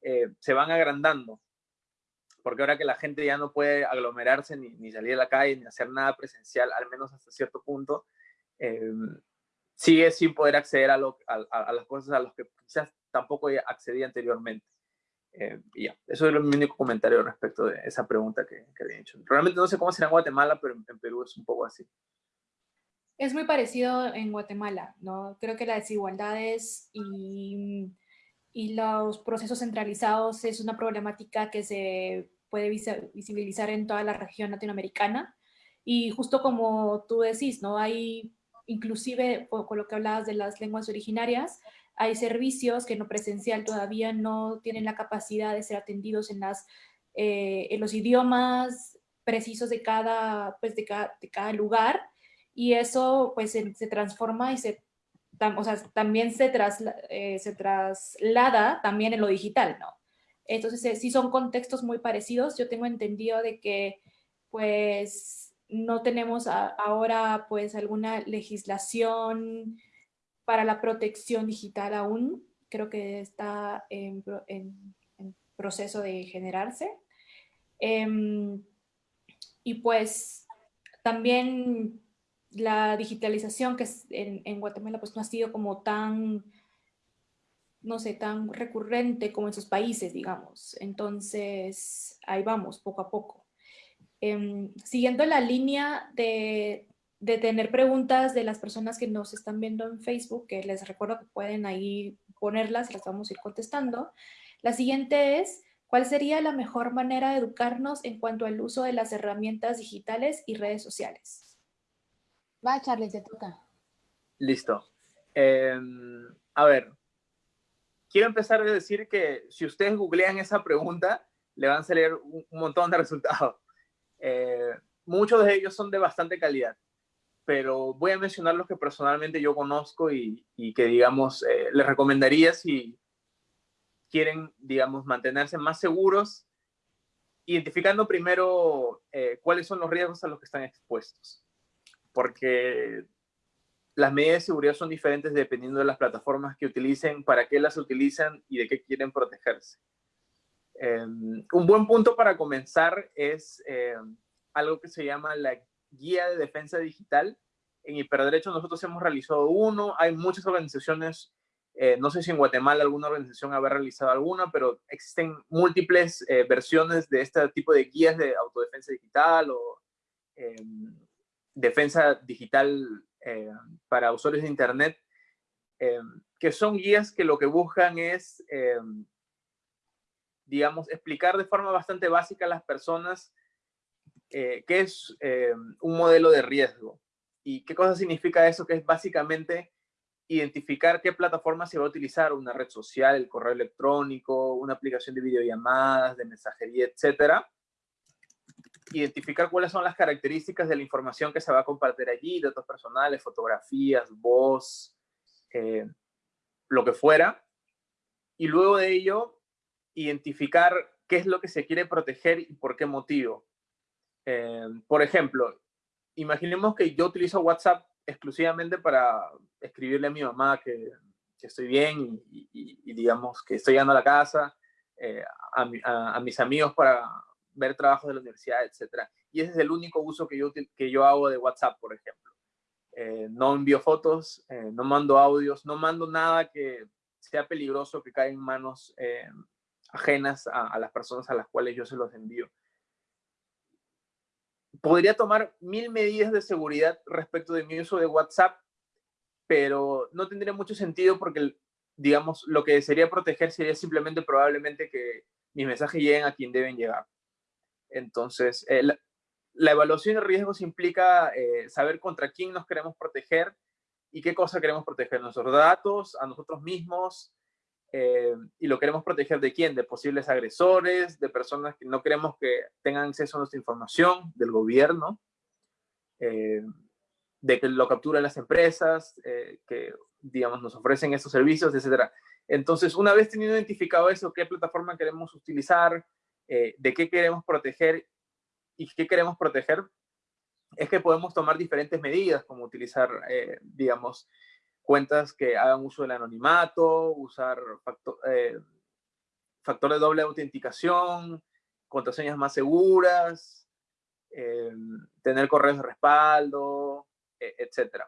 eh, se van agrandando. Porque ahora que la gente ya no puede aglomerarse ni, salir a la calle ni hacer nada presencial, al menos hasta cierto punto, eh, sigue sin poder acceder a, las cosas a las que quizás tampoco accedía anteriormente. Eh, y ya, eso es mi único comentario respecto de esa pregunta que, que había hecho. Realmente no sé cómo será en Guatemala, pero en Perú es un poco así. Es muy parecido en Guatemala, ¿no? Creo que las desigualdades y, y los procesos centralizados es una problemática que se puede visibilizar en toda la región latinoamericana. Y justo como tú decís, ¿no? Hay, inclusive, con lo que hablabas de las lenguas originarias, hay servicios que no presencial todavía no tienen la capacidad de ser atendidos en, eh, los idiomas precisos de cada, pues de cada, de cada lugar y eso pues se, transforma y se, o sea, también se, eh, se traslada también en lo digital, ¿no? Entonces, eh, sí son contextos muy parecidos. Yo tengo entendido de que, pues, no tenemos ahora pues alguna legislación para la protección digital aún. Creo que está en, proceso de generarse. Em, y pues también la digitalización que es en, Guatemala pues no ha sido como tan, no sé, tan recurrente como en sus países, digamos. Entonces, ahí vamos, poco a poco. Em, siguiendo la línea de, de, tener preguntas de las personas que nos están viendo en Facebook, que les recuerdo que pueden ahí ponerlas y las vamos a ir contestando. La siguiente es, ¿cuál sería la mejor manera de educarnos en cuanto al uso de las herramientas digitales y redes sociales? Va, Charlie, te toca. Listo. Em, a ver, quiero empezar a decir que si ustedes googlean esa pregunta, le van a salir un, montón de resultados. Eh, muchos de ellos son de bastante calidad, pero voy a mencionar los que personalmente yo conozco y, que, digamos, eh, les recomendaría si quieren, digamos, mantenerse más seguros, identificando primero eh, cuáles son los riesgos a los que están expuestos porque las medidas de seguridad son diferentes dependiendo de las plataformas que utilicen, para qué las utilizan y de qué quieren protegerse. Em, un buen punto para comenzar es em, algo que se llama la Guía de Defensa Digital. En Hiperderecho nosotros hemos realizado uno, hay muchas organizaciones, eh, no sé si en Guatemala alguna organización habrá realizado alguna, pero existen múltiples eh, versiones de este tipo de guías de autodefensa digital o em, defensa digital eh, para usuarios de Internet, que son guías que lo que buscan es, digamos, explicar de forma bastante básica a las personas qué es un modelo de riesgo y qué cosa significa eso, que es básicamente identificar qué plataforma se va a utilizar, una red social, el correo electrónico, una aplicación de videollamadas, de mensajería, etcétera, identificar cuáles son las características de la información que se va a compartir allí, datos personales, fotografías, voz, eh, lo que fuera. Y luego de ello, identificar qué es lo que se quiere proteger y por qué motivo. Eh, por ejemplo, imaginemos que yo utilizo WhatsApp exclusivamente para escribirle a mi mamá que, estoy bien y, digamos que estoy llegando a la casa, eh, a, mis amigos para, ver trabajos de la universidad, etcétera. Y ese es el único uso que yo, que yo hago de WhatsApp, por ejemplo. Eh, no envío fotos, no mando audios, no mando nada que sea peligroso, que caiga en manos ajenas a, las personas a las cuales yo se los envío. Podría tomar mil medidas de seguridad respecto de mi uso de WhatsApp, pero no tendría mucho sentido porque, digamos, lo que sería proteger sería simplemente probablemente que mis mensajes lleguen a quien deben llegar. Entonces, eh, la, evaluación de riesgos implica eh, saber contra quién nos queremos proteger y qué cosa queremos proteger. Nuestros datos, a nosotros mismos, eh, y lo queremos proteger de quién, de posibles agresores, de personas que no queremos que tengan acceso a nuestra información, del gobierno, de que lo capturen las empresas, que, digamos, nos ofrecen esos servicios, etc. Entonces, una vez teniendo identificado eso, qué plataforma queremos utilizar, eh, de qué queremos proteger y qué queremos proteger, es que podemos tomar diferentes medidas, como utilizar, eh, digamos, cuentas que hagan uso del anonimato, usar factor, eh, factor de doble autenticación, contraseñas más seguras, tener correos de respaldo, e, etc.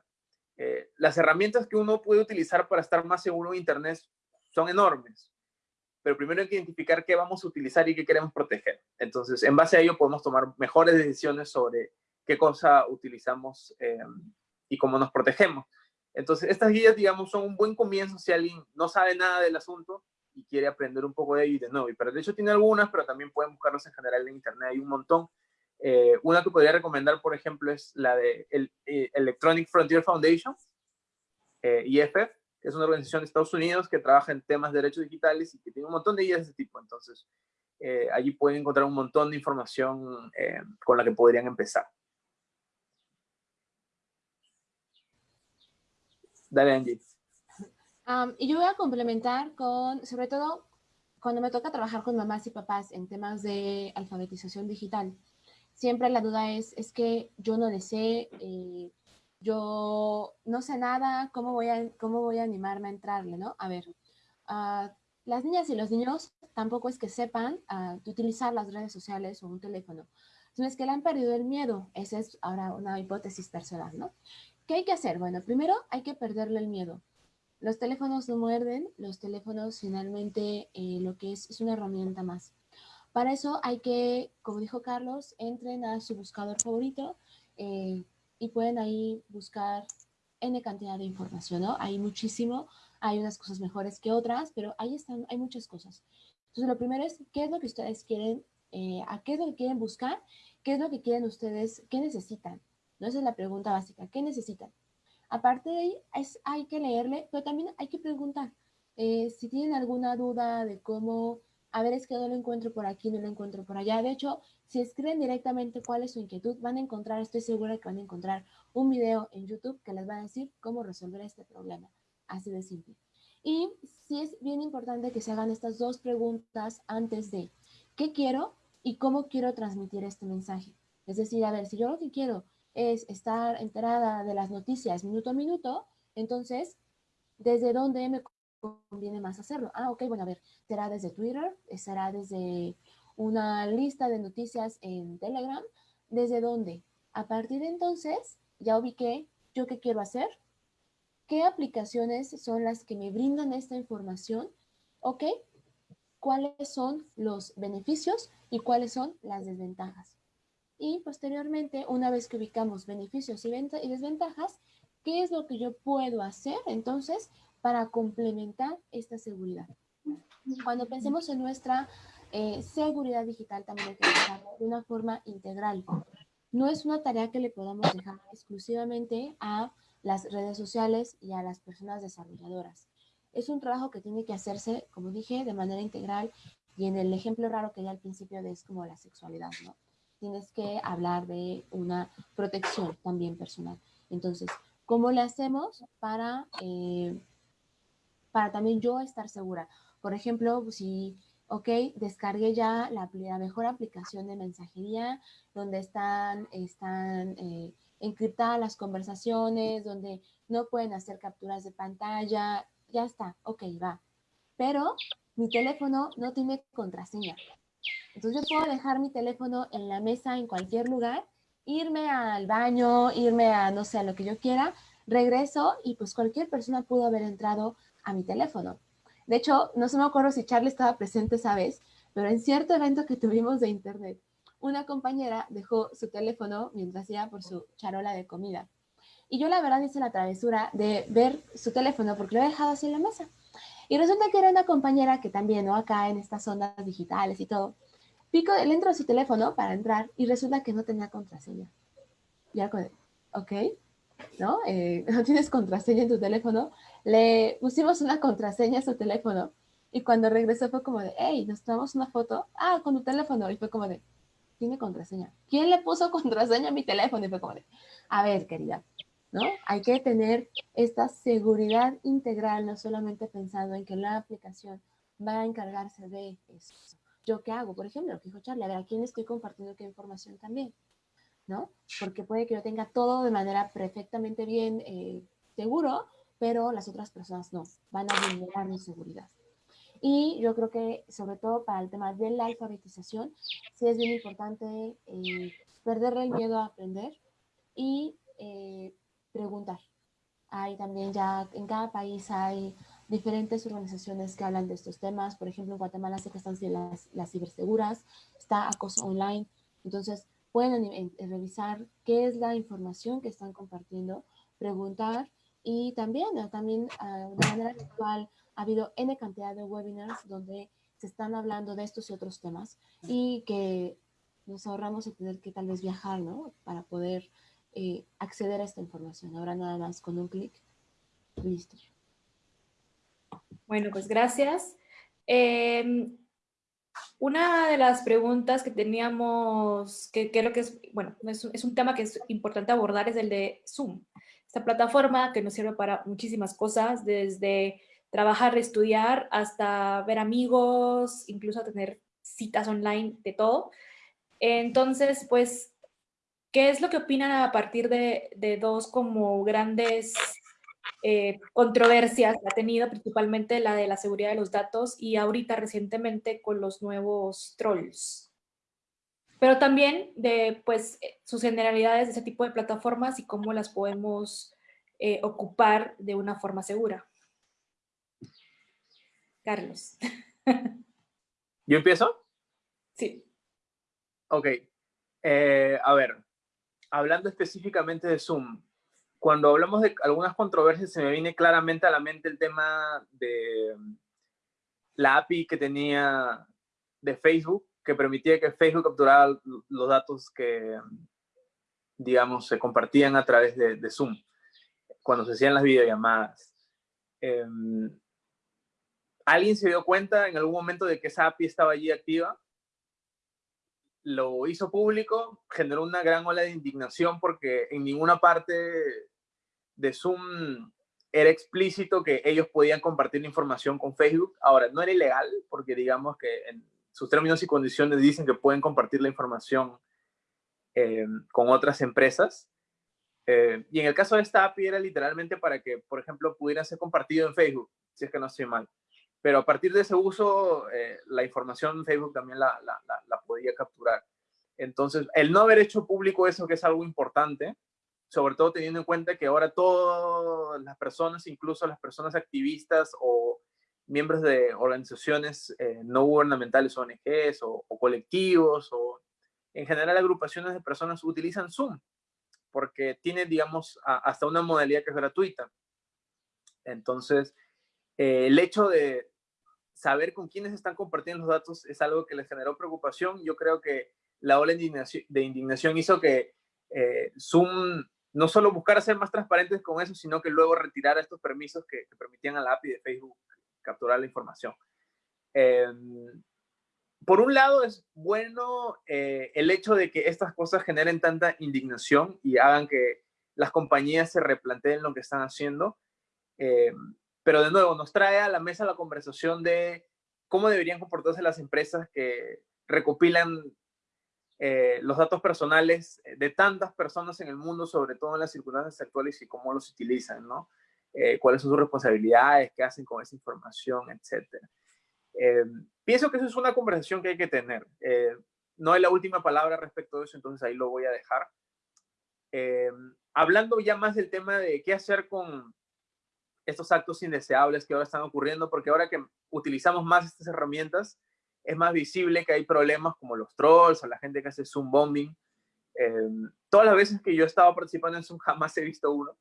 las herramientas que uno puede utilizar para estar más seguro en Internet son enormes pero primero hay que identificar qué vamos a utilizar y qué queremos proteger. Entonces, en base a ello podemos tomar mejores decisiones sobre qué cosa utilizamos eh, y cómo nos protegemos. Entonces, estas guías, digamos, son un buen comienzo si alguien no sabe nada del asunto y quiere aprender un poco de ello y de nuevo. Y pero de hecho tiene algunas, pero también pueden buscarlas en general en internet, hay un montón. Eh, una que podría recomendar, por ejemplo, es la de el, eh, Electronic Frontier Foundation, IFF, es una organización de Estados Unidos que trabaja en temas de derechos digitales y que tiene un montón de guías de ese tipo. Entonces, eh, allí pueden encontrar un montón de información eh, con la que podrían empezar. Dale, Angie. y yo voy a complementar con, sobre todo, cuando me toca trabajar con mamás y papás en temas de alfabetización digital. siempre la duda es, es que yo no le sé, eh, yo no sé nada, ¿cómo voy a, cómo voy a animarme a entrarle, no? A ver, uh, las niñas y los niños tampoco es que sepan uh, utilizar las redes sociales o un teléfono, sino es que le han perdido el miedo. Esa es ahora una hipótesis personal, ¿no? ¿Qué hay que hacer? Bueno, primero hay que perderle el miedo. Los teléfonos no muerden, los teléfonos finalmente eh, lo que es es una herramienta más. Para eso hay que, como dijo Carlos, entren a su buscador favorito eh, y pueden ahí buscar N cantidad de información, ¿no? Hay muchísimo, hay unas cosas mejores que otras, pero ahí están, hay muchas cosas. Entonces, lo primero es, ¿qué es lo que ustedes quieren, eh, a qué es lo que quieren buscar? ¿Qué es lo que quieren ustedes, qué necesitan? ¿No? Esa es la pregunta básica, ¿qué necesitan? Aparte de ahí, es, hay que leerle, pero también hay que preguntar. Eh, si tienen alguna duda de cómo, a ver, es que no lo encuentro por aquí, no lo encuentro por allá. De hecho, si escriben directamente cuál es su inquietud, van a encontrar, estoy segura que van a encontrar un video en YouTube que les va a decir cómo resolver este problema. Así de simple. Y sí es bien importante que se hagan estas dos preguntas antes de qué quiero y cómo quiero transmitir este mensaje. Es decir, a ver, si yo lo que quiero es estar enterada de las noticias minuto a minuto, entonces, ¿desde dónde me conviene más hacerlo? Ah, ok, bueno, a ver, será desde Twitter, será desde una lista de noticias en Telegram, ¿desde dónde? A partir de entonces, ya ubiqué yo qué quiero hacer, qué aplicaciones son las que me brindan esta información, ok, cuáles son los beneficios y cuáles son las desventajas. Y posteriormente, una vez que ubicamos beneficios y, y desventajas, ¿qué es lo que yo puedo hacer entonces para complementar esta seguridad? Cuando pensemos en nuestra eh, seguridad digital, también hay que pensarlo de una forma integral. No es una tarea que le podamos dejar exclusivamente a las redes sociales y a las personas desarrolladoras. Es un trabajo que tiene que hacerse, como dije, de manera integral y en el ejemplo raro que ya al principio de es como la sexualidad, ¿no? Tienes que hablar de una protección también personal. Entonces, ¿cómo le hacemos para, eh, para también yo estar segura? Por ejemplo, si, ok, descargué ya la, mejor aplicación de mensajería, donde están, están eh, encriptadas las conversaciones, donde no pueden hacer capturas de pantalla, ya está, ok, va. Pero mi teléfono no tiene contraseña. Entonces yo puedo dejar mi teléfono en la mesa en cualquier lugar, irme al baño, irme a no sé, a lo que yo quiera, regreso y pues cualquier persona pudo haber entrado a mi teléfono. De hecho, no se me acuerdo si Charlie estaba presente esa vez, pero en cierto evento que tuvimos de internet, una compañera dejó su teléfono mientras iba por su charola de comida. Y yo la verdad hice la travesura de ver su teléfono porque lo he dejado así en la mesa. Y resulta que era una compañera que también, ¿no? Acá en estas ondas digitales y todo. Pico, le entro a su teléfono para entrar y resulta que no tenía contraseña. Ya, ok, ¿no? Eh, (laughs) no tienes contraseña en tu teléfono. Le pusimos una contraseña a su teléfono y cuando regresó fue como de, hey, nos tomamos una foto. Ah, con tu teléfono. Y fue como de, tiene contraseña. ¿Quién le puso (laughs) contraseña a mi teléfono? Y fue como de, a ver, querida, ¿no? Hay que tener esta seguridad integral, no solamente pensando en que la aplicación va a encargarse de eso. ¿Yo qué hago? Por ejemplo, lo que dijo Charlie, a ver, ¿a quién estoy compartiendo qué información también? ¿No? Porque puede que yo tenga todo de manera perfectamente bien eh, seguro, pero las otras personas no, van a vulnerar mi seguridad. Y yo creo que, sobre todo para el tema de la alfabetización, sí es bien importante eh, perderle el miedo a aprender y eh, preguntar. Hay también ya, en cada país hay diferentes organizaciones que hablan de estos temas. Por ejemplo, en Guatemala sé que están las, las ciberseguras, está acoso online. Entonces, pueden revisar qué es la información que están compartiendo, preguntar y también, también ah, de manera virtual ha habido N cantidad de webinars donde se están hablando de estos y otros temas y que nos ahorramos el tener que tal vez viajar, ¿no? Para poder eh, acceder a esta información. Ahora nada más con un clic, listo. Bueno, pues gracias. Em, una de las preguntas que teníamos, que creo que es, bueno, es, es, un tema que es importante abordar, es el de Zoom. Esta plataforma que nos sirve para muchísimas cosas, desde trabajar, estudiar, hasta ver amigos, incluso tener citas online, de todo. Entonces, pues, ¿qué es lo que opinan a partir de, de dos como grandes eh, controversias que ha tenido, principalmente la de la seguridad de los datos y ahorita recientemente con los nuevos trolls? Pero también de pues, eh, sus generalidades de ese tipo de plataformas y cómo las podemos eh, ocupar de una forma segura. Carlos. (laughs) ¿Yo empiezo? Sí. Ok. Eh, a ver, hablando específicamente de Zoom, cuando hablamos de algunas controversias se me viene claramente a la mente el tema de la API que tenía de Facebook, que permitía que Facebook capturara los datos que, digamos, se compartían a través de, Zoom, cuando se hacían las videollamadas. Em, ¿Alguien se dio cuenta en algún momento de que esa API estaba allí activa? Lo hizo público, generó una gran ola de indignación porque en ninguna parte de Zoom era explícito que ellos podían compartir información con Facebook. Ahora, no era ilegal porque digamos que en sus términos y condiciones dicen que pueden compartir la información eh, con otras empresas. Eh, y en el caso de esta API era literalmente para que, por ejemplo, pudiera ser compartido en Facebook, si es que no estoy mal. Pero a partir de ese uso, eh, la información Facebook también la, la, podía capturar. Entonces, el no haber hecho público eso, que es algo importante, sobre todo teniendo en cuenta que ahora todas las personas, incluso las personas activistas o miembros de organizaciones eh, no gubernamentales, ONGs o, o, colectivos o en general agrupaciones de personas utilizan Zoom porque tiene, digamos, hasta una modalidad que es gratuita. Entonces, eh, el hecho de saber con quiénes están compartiendo los datos es algo que les generó preocupación. Yo creo que la ola de indignación hizo que eh, Zoom no solo buscara ser más transparentes con eso, sino que luego retirara estos permisos que, permitían a la API de Facebook capturar la información. Em, por un lado, es bueno eh, el hecho de que estas cosas generen tanta indignación y hagan que las compañías se replanteen lo que están haciendo. Em, pero de nuevo, nos trae a la mesa la conversación de cómo deberían comportarse las empresas que recopilan eh, los datos personales de tantas personas en el mundo, sobre todo en las circunstancias actuales y cómo los utilizan, ¿no? Eh, cuáles son sus responsabilidades, qué hacen con esa información, etc. Eh, pienso que eso es una conversación que hay que tener. no hay la última palabra respecto de eso, entonces ahí lo voy a dejar. hablando ya más del tema de qué hacer con estos actos indeseables que ahora están ocurriendo, porque ahora que utilizamos más estas herramientas, es más visible que hay problemas como los trolls o la gente que hace Zoom bombing. Eh, todas las veces que yo he estado participando en Zoom jamás he visto uno.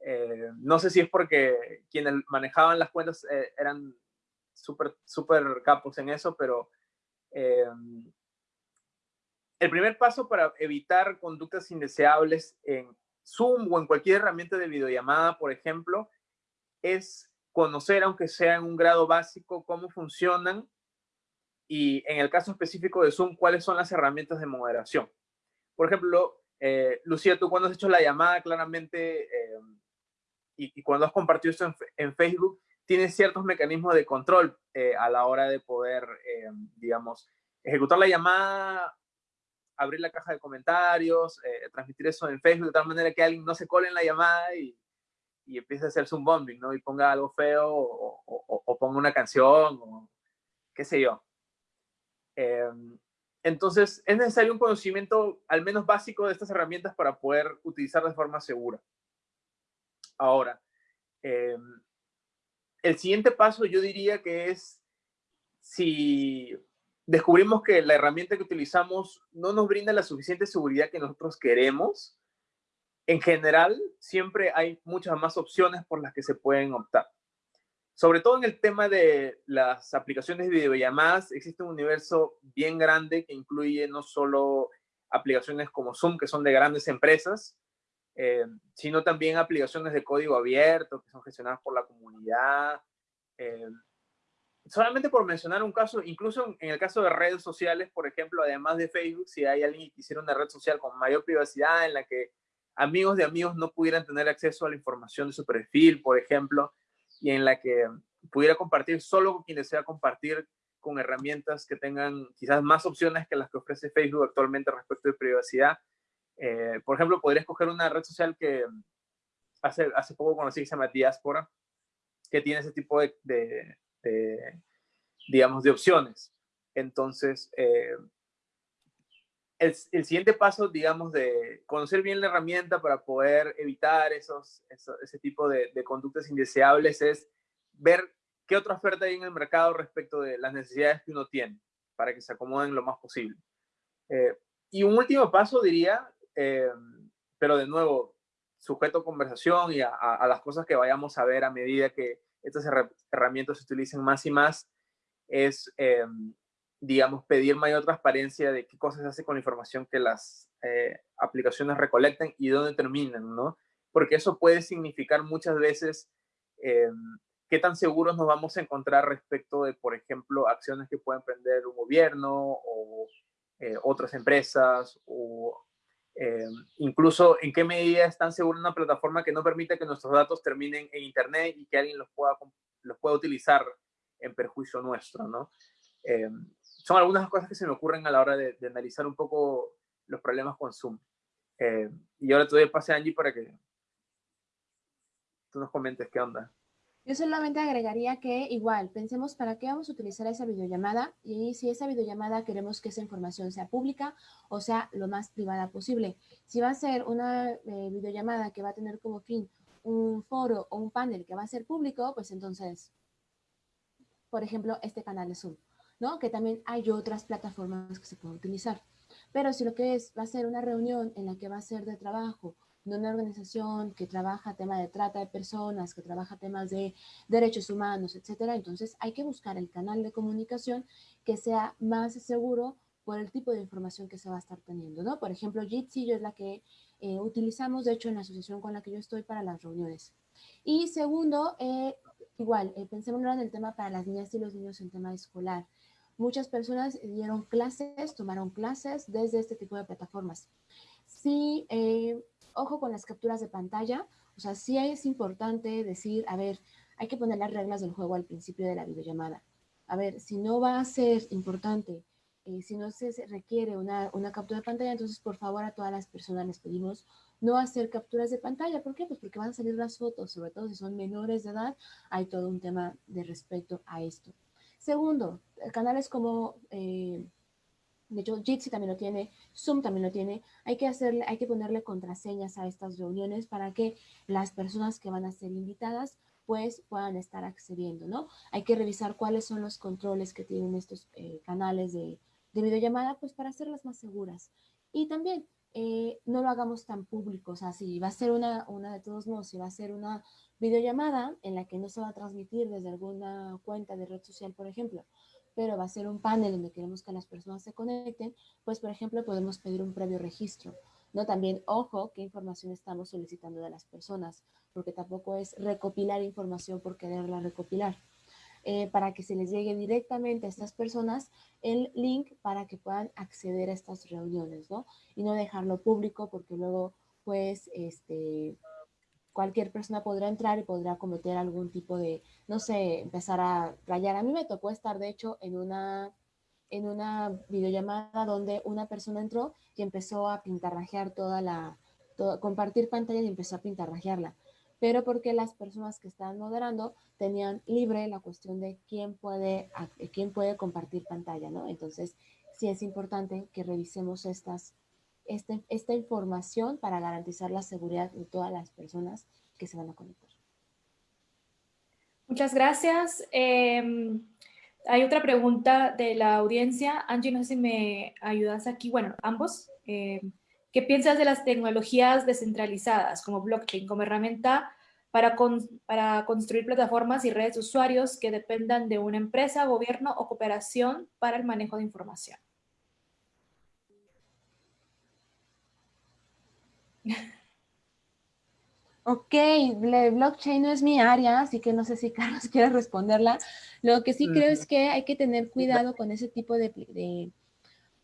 Eh, no sé si es porque quienes manejaban las cuentas eh, eran súper super capos en eso, pero el primer paso para evitar conductas indeseables en Zoom o en cualquier herramienta de videollamada, por ejemplo, es conocer, aunque sea en un grado básico, cómo funcionan y en el caso específico de Zoom, cuáles son las herramientas de moderación. Por ejemplo, eh, Lucía, tú cuando has hecho la llamada claramente eh, y, cuando has compartido esto en, Facebook, tienes ciertos mecanismos de control eh, a la hora de poder, digamos, ejecutar la llamada, abrir la caja de comentarios, transmitir eso en Facebook de tal manera que alguien no se cole en la llamada y, y empiece a hacerse un bombing, ¿no? Y ponga algo feo o, ponga una canción o qué sé yo. Em, entonces, es necesario un conocimiento al menos básico de estas herramientas para poder utilizarlas de forma segura. Ahora, em, el siguiente paso yo diría que es si descubrimos que la herramienta que utilizamos no nos brinda la suficiente seguridad que nosotros queremos, en general siempre hay muchas más opciones por las que se pueden optar sobre todo en el tema de las aplicaciones de videollamadas, existe un universo bien grande que incluye no solo aplicaciones como Zoom, que son de grandes empresas, eh, sino también aplicaciones de código abierto, que son gestionadas por la comunidad. Eh, solamente por mencionar un caso, incluso en el caso de redes sociales, por ejemplo, además de Facebook, si hay alguien que quisiera una red social con mayor privacidad en la que amigos de amigos no pudieran tener acceso a la información de su perfil, por ejemplo, y en la que pudiera compartir solo con quien desea compartir con herramientas que tengan quizás más opciones que las que ofrece Facebook actualmente respecto de privacidad. Eh, por ejemplo, podría escoger una red social que hace, hace poco conocí que se llama Diaspora, que tiene ese tipo de, de, digamos, de opciones. Entonces, eh, el, el, siguiente paso, digamos, de conocer bien la herramienta para poder evitar esos, ese tipo de, conductas indeseables es ver qué otra oferta hay en el mercado respecto de las necesidades que uno tiene para que se acomoden lo más posible. Eh, y un último paso, diría, eh, pero de nuevo, sujeto a conversación y a, a, las cosas que vayamos a ver a medida que estas herramientas se utilicen más y más, es eh, digamos, pedir mayor transparencia de qué cosas se hace con la información que las eh, aplicaciones recolectan y dónde terminan, ¿no? Porque eso puede significar muchas veces eh, qué tan seguros nos vamos a encontrar respecto de, por ejemplo, acciones que puede emprender un gobierno o eh, otras empresas o eh, incluso en qué medida es tan segura una plataforma que no permite que nuestros datos terminen en Internet y que alguien los pueda, los pueda utilizar en perjuicio nuestro, ¿no? Son algunas cosas que se me ocurren a la hora de, de analizar un poco los problemas con Zoom. Eh, y ahora te doy el pase a Angie para que tú nos comentes qué onda. Yo solamente agregaría que igual, pensemos para qué vamos a utilizar esa videollamada y si esa videollamada queremos que esa información sea pública o sea lo más privada posible. Si va a ser una eh, videollamada que va a tener como fin un foro o un panel que va a ser público, pues entonces, por ejemplo, este canal de Zoom. ¿No? Que también hay otras plataformas que se pueden utilizar. Pero si lo que es, va a ser una reunión en la que va a ser de trabajo de una organización que trabaja tema de trata de personas, que trabaja temas de derechos humanos, etcétera, entonces hay que buscar el canal de comunicación que sea más seguro por el tipo de información que se va a estar teniendo, ¿no? Por ejemplo, Jitsi es la que eh, utilizamos, de hecho, en la asociación con la que yo estoy para las reuniones. Y segundo, eh, igual, eh, pensemos ahora en el tema para las niñas y los niños en tema escolar. Muchas personas dieron clases, tomaron clases desde este tipo de plataformas. Sí, eh, ojo con las capturas de pantalla, o sea, sí es importante decir, a ver, hay que poner las reglas del juego al principio de la videollamada. A ver, si no va a ser importante, eh, si no se requiere una, una, captura de pantalla, entonces por favor a todas las personas les pedimos no hacer capturas de pantalla. ¿Por qué? Pues porque van a salir las fotos, sobre todo si son menores de edad, hay todo un tema de respecto a esto. Segundo, canales como, eh, de hecho, Jitsi también lo tiene, Zoom también lo tiene. Hay que, hacerle, hay que ponerle contraseñas a estas reuniones para que las personas que van a ser invitadas pues puedan estar accediendo, ¿no? Hay que revisar cuáles son los controles que tienen estos eh, canales de, de videollamada, pues para hacerlas más seguras. Y también eh, no lo hagamos tan público, o sea, si va a ser una, una de todos modos, si va a ser una videollamada en la que no se va a transmitir desde alguna cuenta de red social, por ejemplo, pero va a ser un panel donde queremos que las personas se conecten, pues por ejemplo podemos pedir un previo registro. ¿no? También, ojo, qué información estamos solicitando de las personas, porque tampoco es recopilar información por quererla recopilar. Eh, para que se les llegue directamente a estas personas el link para que puedan acceder a estas reuniones, ¿no? Y no dejarlo público porque luego, pues, este, cualquier persona podrá entrar y podrá cometer algún tipo de, no sé, empezar a rayar. A mí me tocó estar, de hecho, en una, en una videollamada donde una persona entró y empezó a pintarrajear toda la, compartir pantalla y empezó a pintarrajearla. Pero porque las personas que estaban moderando tenían libre la cuestión de quién puede, quién puede compartir pantalla, ¿no? Entonces, sí es importante que revisemos estas este, esta información para garantizar la seguridad de todas las personas que se van a conectar. Muchas gracias. Em, hay otra pregunta de la audiencia. Angie, no sé si me ayudas aquí. Bueno, ambos. Em, ¿Qué piensas de las tecnologías descentralizadas como blockchain como herramienta para, para construir plataformas y redes de usuarios que dependan de una empresa, gobierno o cooperación para el manejo de información? Ok, blockchain no es mi área, así que no sé si (laughs) Carlos quiere responderla. Lo que sí creo es que hay que tener cuidado con ese tipo de...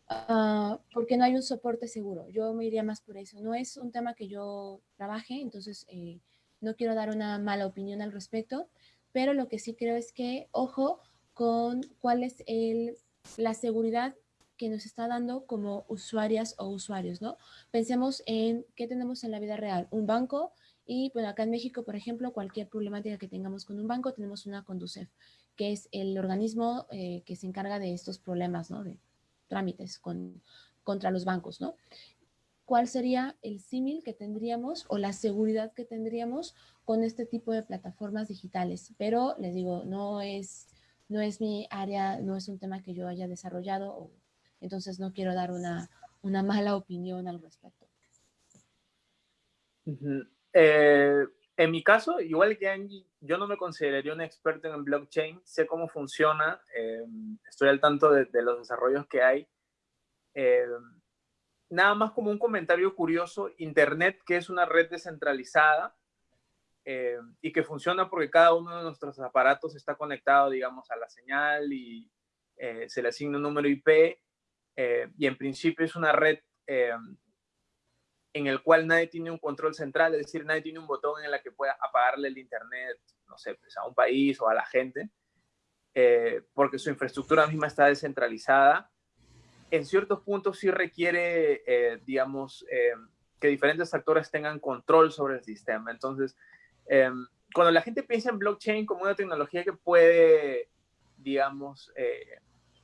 Ah, porque no hay un soporte seguro. Yo me iría más por eso. No es un tema que yo trabaje, entonces eh, no quiero dar una mala opinión al respecto, pero lo que sí creo es que, ojo, con cuál es el, la seguridad que nos está dando como usuarias o usuarios, ¿no? Pensemos en qué tenemos en la vida real, un banco y, bueno, acá en México, por ejemplo, cualquier problemática que tengamos con un banco, tenemos una Conducef, que es el organismo eh, que se encarga de estos problemas, ¿no? De trámites con, contra los bancos, ¿no? ¿Cuál sería el símil que tendríamos o la seguridad que tendríamos con este tipo de plataformas digitales? Pero les digo, no es, no es mi área, no es un tema que yo haya desarrollado o entonces no quiero dar una, mala opinión al respecto. Eh, en mi caso, igual que Angie, yo no me consideraría un experto en blockchain, sé cómo funciona, eh, estoy al tanto de, los desarrollos que hay. Eh, nada más como un comentario curioso, Internet, que es una red descentralizada y que funciona porque cada uno de nuestros aparatos está conectado, digamos, a la señal y se le asigna un número IP, eh, y en principio es una red eh, en el cual nadie tiene un control central, es decir, nadie tiene un botón en el que pueda apagarle el internet, no sé, pues a un país o a la gente, eh, porque su infraestructura misma está descentralizada. En ciertos puntos sí requiere, digamos, que diferentes actores tengan control sobre el sistema. Entonces, cuando la gente piensa en blockchain como una tecnología que puede, digamos,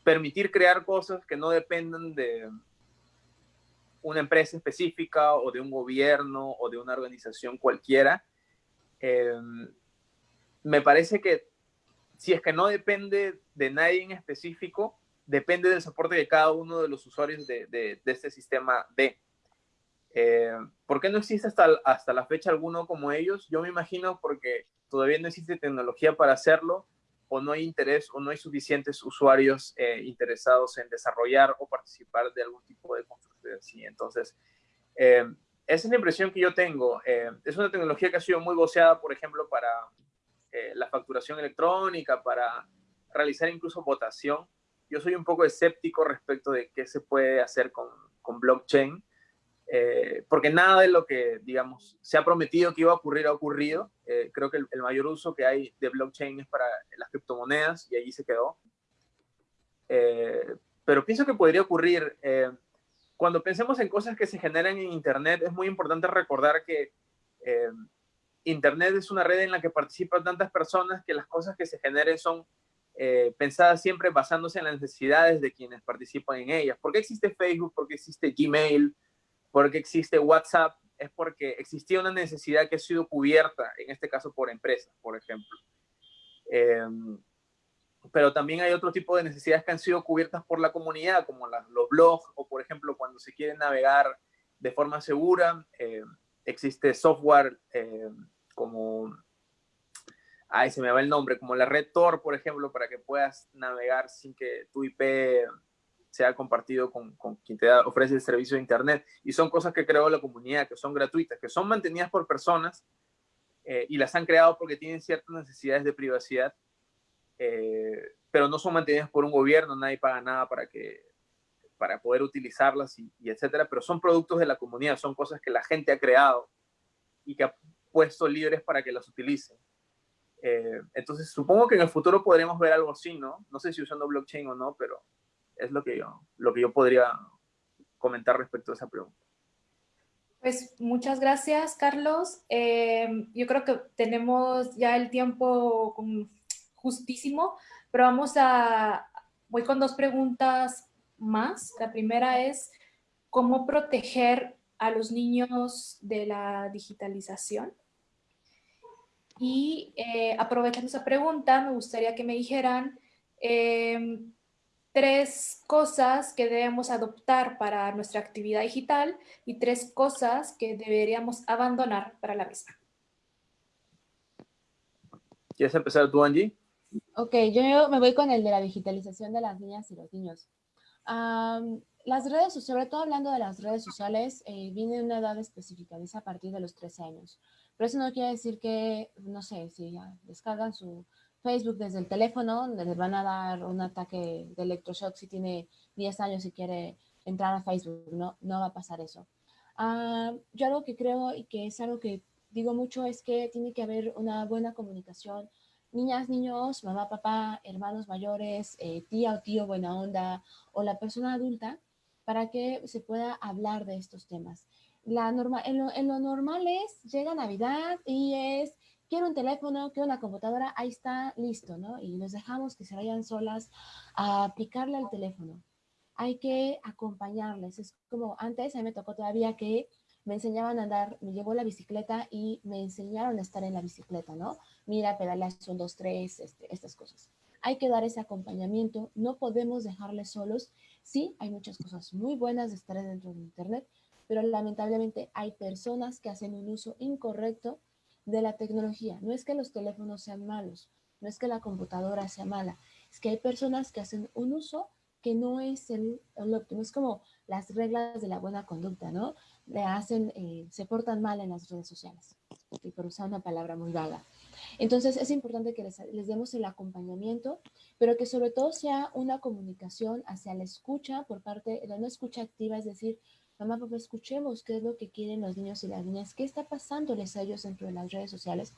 permitir crear cosas que no dependan de una empresa específica o de un gobierno o de una organización cualquiera. Em, me parece que si es que no depende de nadie en específico, depende del soporte de cada uno de los usuarios de, de, este sistema D. Eh, ¿Por qué no existe hasta, hasta la fecha alguno como ellos? Yo me imagino porque todavía no existe tecnología para hacerlo o no hay interés o no hay suficientes usuarios eh, interesados en desarrollar o participar de algún tipo de construcción así. Entonces, eh, esa es la impresión que yo tengo. Eh, es una tecnología que ha sido muy voceada, por ejemplo, para la facturación electrónica, para realizar incluso votación. Yo soy un poco escéptico respecto de qué se puede hacer con, con blockchain. Eh, porque nada de lo que, digamos, se ha prometido que iba a ocurrir ha ocurrido. Eh, creo que el, mayor uso que hay de blockchain es para las criptomonedas y allí se quedó. Eh, pero pienso que podría ocurrir. cuando pensemos en cosas que se generan en Internet, es muy importante recordar que Internet es una red en la que participan tantas personas que las cosas que se generen son pensadas siempre basándose en las necesidades de quienes participan en ellas. ¿Por qué existe Facebook? ¿Por qué existe Gmail? Porque existe WhatsApp, es porque existía una necesidad que ha sido cubierta, en este caso por empresas, por ejemplo. Em, pero también hay otro tipo de necesidades que han sido cubiertas por la comunidad, como los blogs, o por ejemplo, cuando se quiere navegar de forma segura, em, existe software em, como, ay, se me va el nombre, como la red Tor, por ejemplo, para que puedas navegar sin que tu IP sea compartido con, con quien te ofrece el servicio de Internet. Y son cosas que creó la comunidad, que son gratuitas, que son mantenidas por personas eh, y las han creado porque tienen ciertas necesidades de privacidad, eh, pero no son mantenidas por un gobierno, nadie paga nada para, que, para poder utilizarlas y, etcétera, pero son productos de la comunidad, son cosas que la gente ha creado y que ha puesto libres para que las utilicen. Eh, entonces, supongo que en el futuro podremos ver algo así, ¿no? No sé si usando blockchain o no, pero es lo que yo, lo que yo podría comentar respecto a esa pregunta. Pues muchas gracias, Carlos. Eh, yo creo que tenemos ya el tiempo justísimo, pero vamos a, voy con dos preguntas más. La primera es, ¿cómo proteger a los niños de la digitalización? Y eh, aprovechando esa pregunta, me gustaría que me dijeran eh, tres cosas que debemos adoptar para nuestra actividad digital y tres cosas que deberíamos abandonar para la misma. ¿Quieres empezar tú, Angie? Ok, yo me voy con el de la digitalización de las niñas y los niños. las redes, sobre todo hablando de las redes sociales, eh, viene una edad específica, dice a partir de los 13 años. Pero eso no quiere decir que, no sé, si ya descargan su, Facebook desde el teléfono, les van a dar un ataque de electroshock si tiene 10 años y quiere entrar a Facebook, no, no va a pasar eso. Ah, yo algo que creo y que es algo que digo mucho es que tiene que haber una buena comunicación niñas, niños, mamá, papá, hermanos mayores, eh, tía o tío buena onda o la persona adulta para que se pueda hablar de estos temas. La norma, en, lo, en lo normal es, llega Navidad y es, quiero un teléfono, quiero una computadora, ahí está, listo, ¿no? Y los dejamos que se vayan solas a aplicarle al teléfono. Hay que acompañarles. Es como antes, a mí me tocó todavía que me enseñaban a andar, me llevó la bicicleta y me enseñaron a estar en la bicicleta, ¿no? Mira, pedaleas son dos, tres, este, estas cosas. Hay que dar ese acompañamiento, no podemos dejarles solos. Sí, hay muchas cosas muy buenas de estar dentro de Internet, pero lamentablemente hay personas que hacen un uso incorrecto de la tecnología. No es que los teléfonos sean malos, no es que la computadora sea mala, es que hay personas que hacen un uso que no es el, el óptimo, es como las reglas de la buena conducta, ¿no? Le hacen, eh, se portan mal en las redes sociales, y por usar una palabra muy vaga. Entonces es importante que les, demos el acompañamiento, pero que sobre todo sea una comunicación hacia la escucha por parte de no escucha activa, es decir, mamá, papá, escuchemos qué es lo que quieren los niños y las niñas, qué está pasándoles a ellos dentro de las redes sociales,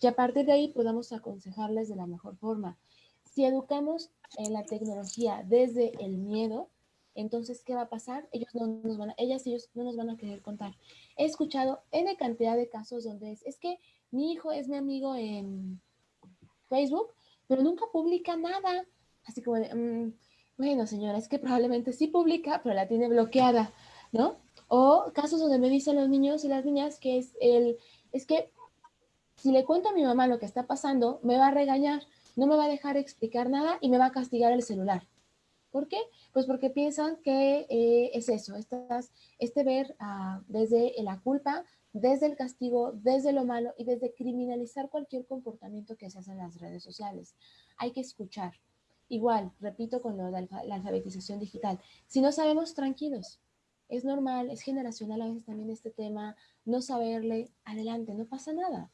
y a partir de ahí podamos aconsejarles de la mejor forma. Si educamos en la tecnología desde el miedo, entonces, ¿qué va a pasar? Ellos no nos van a, ellas y ellos no nos van a querer contar. He escuchado N cantidad de casos donde es, es que mi hijo es mi amigo en Facebook, pero nunca publica nada. Así como de, mmm, bueno, señora, es que probablemente sí publica, pero la tiene bloqueada, ¿no? O casos donde me dicen los niños y las niñas que es el, es que si le cuento a mi mamá lo que está pasando, me va a regañar no me va a dejar explicar nada y me va a castigar el celular. ¿Por qué? Pues porque piensan que eh, es eso, estas, este ver uh, desde la culpa, desde el castigo, desde lo malo y desde criminalizar cualquier comportamiento que se hace en las redes sociales. Hay que escuchar. Igual, repito con lo de la alfabetización digital, si no sabemos, tranquilos. Es normal, es generacional a veces también este tema, no saberle, adelante, no pasa nada.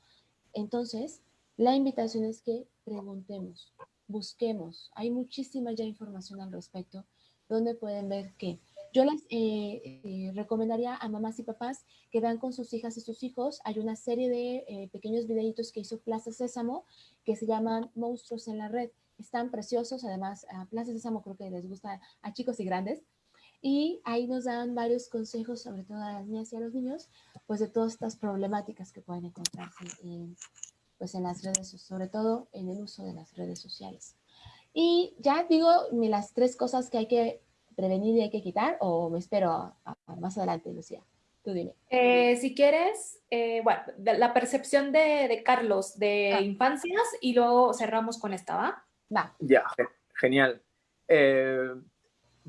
Entonces, la invitación es que preguntemos, busquemos. Hay muchísima ya información al respecto donde pueden ver que yo les eh, eh, recomendaría a mamás y papás que vean con sus hijas y sus hijos. Hay una serie de eh, pequeños videitos que hizo Plaza Sésamo que se llaman Monstruos en la Red. Están preciosos, además a Plaza Sésamo creo que les gusta a chicos y grandes. Y ahí nos dan varios consejos, sobre todo a las niñas y a los niños, pues de todas estas problemáticas que pueden encontrarse en, pues en las redes, sobre todo en el uso de las redes sociales. Y ya digo las tres cosas que hay que prevenir y hay que quitar, o me espero a, a más adelante, Lucía. Tú dime. Eh, si quieres, eh, bueno, la percepción de, de Carlos de ah. infancias y luego cerramos con esta, ¿va? Va. Ya, genial. Eh,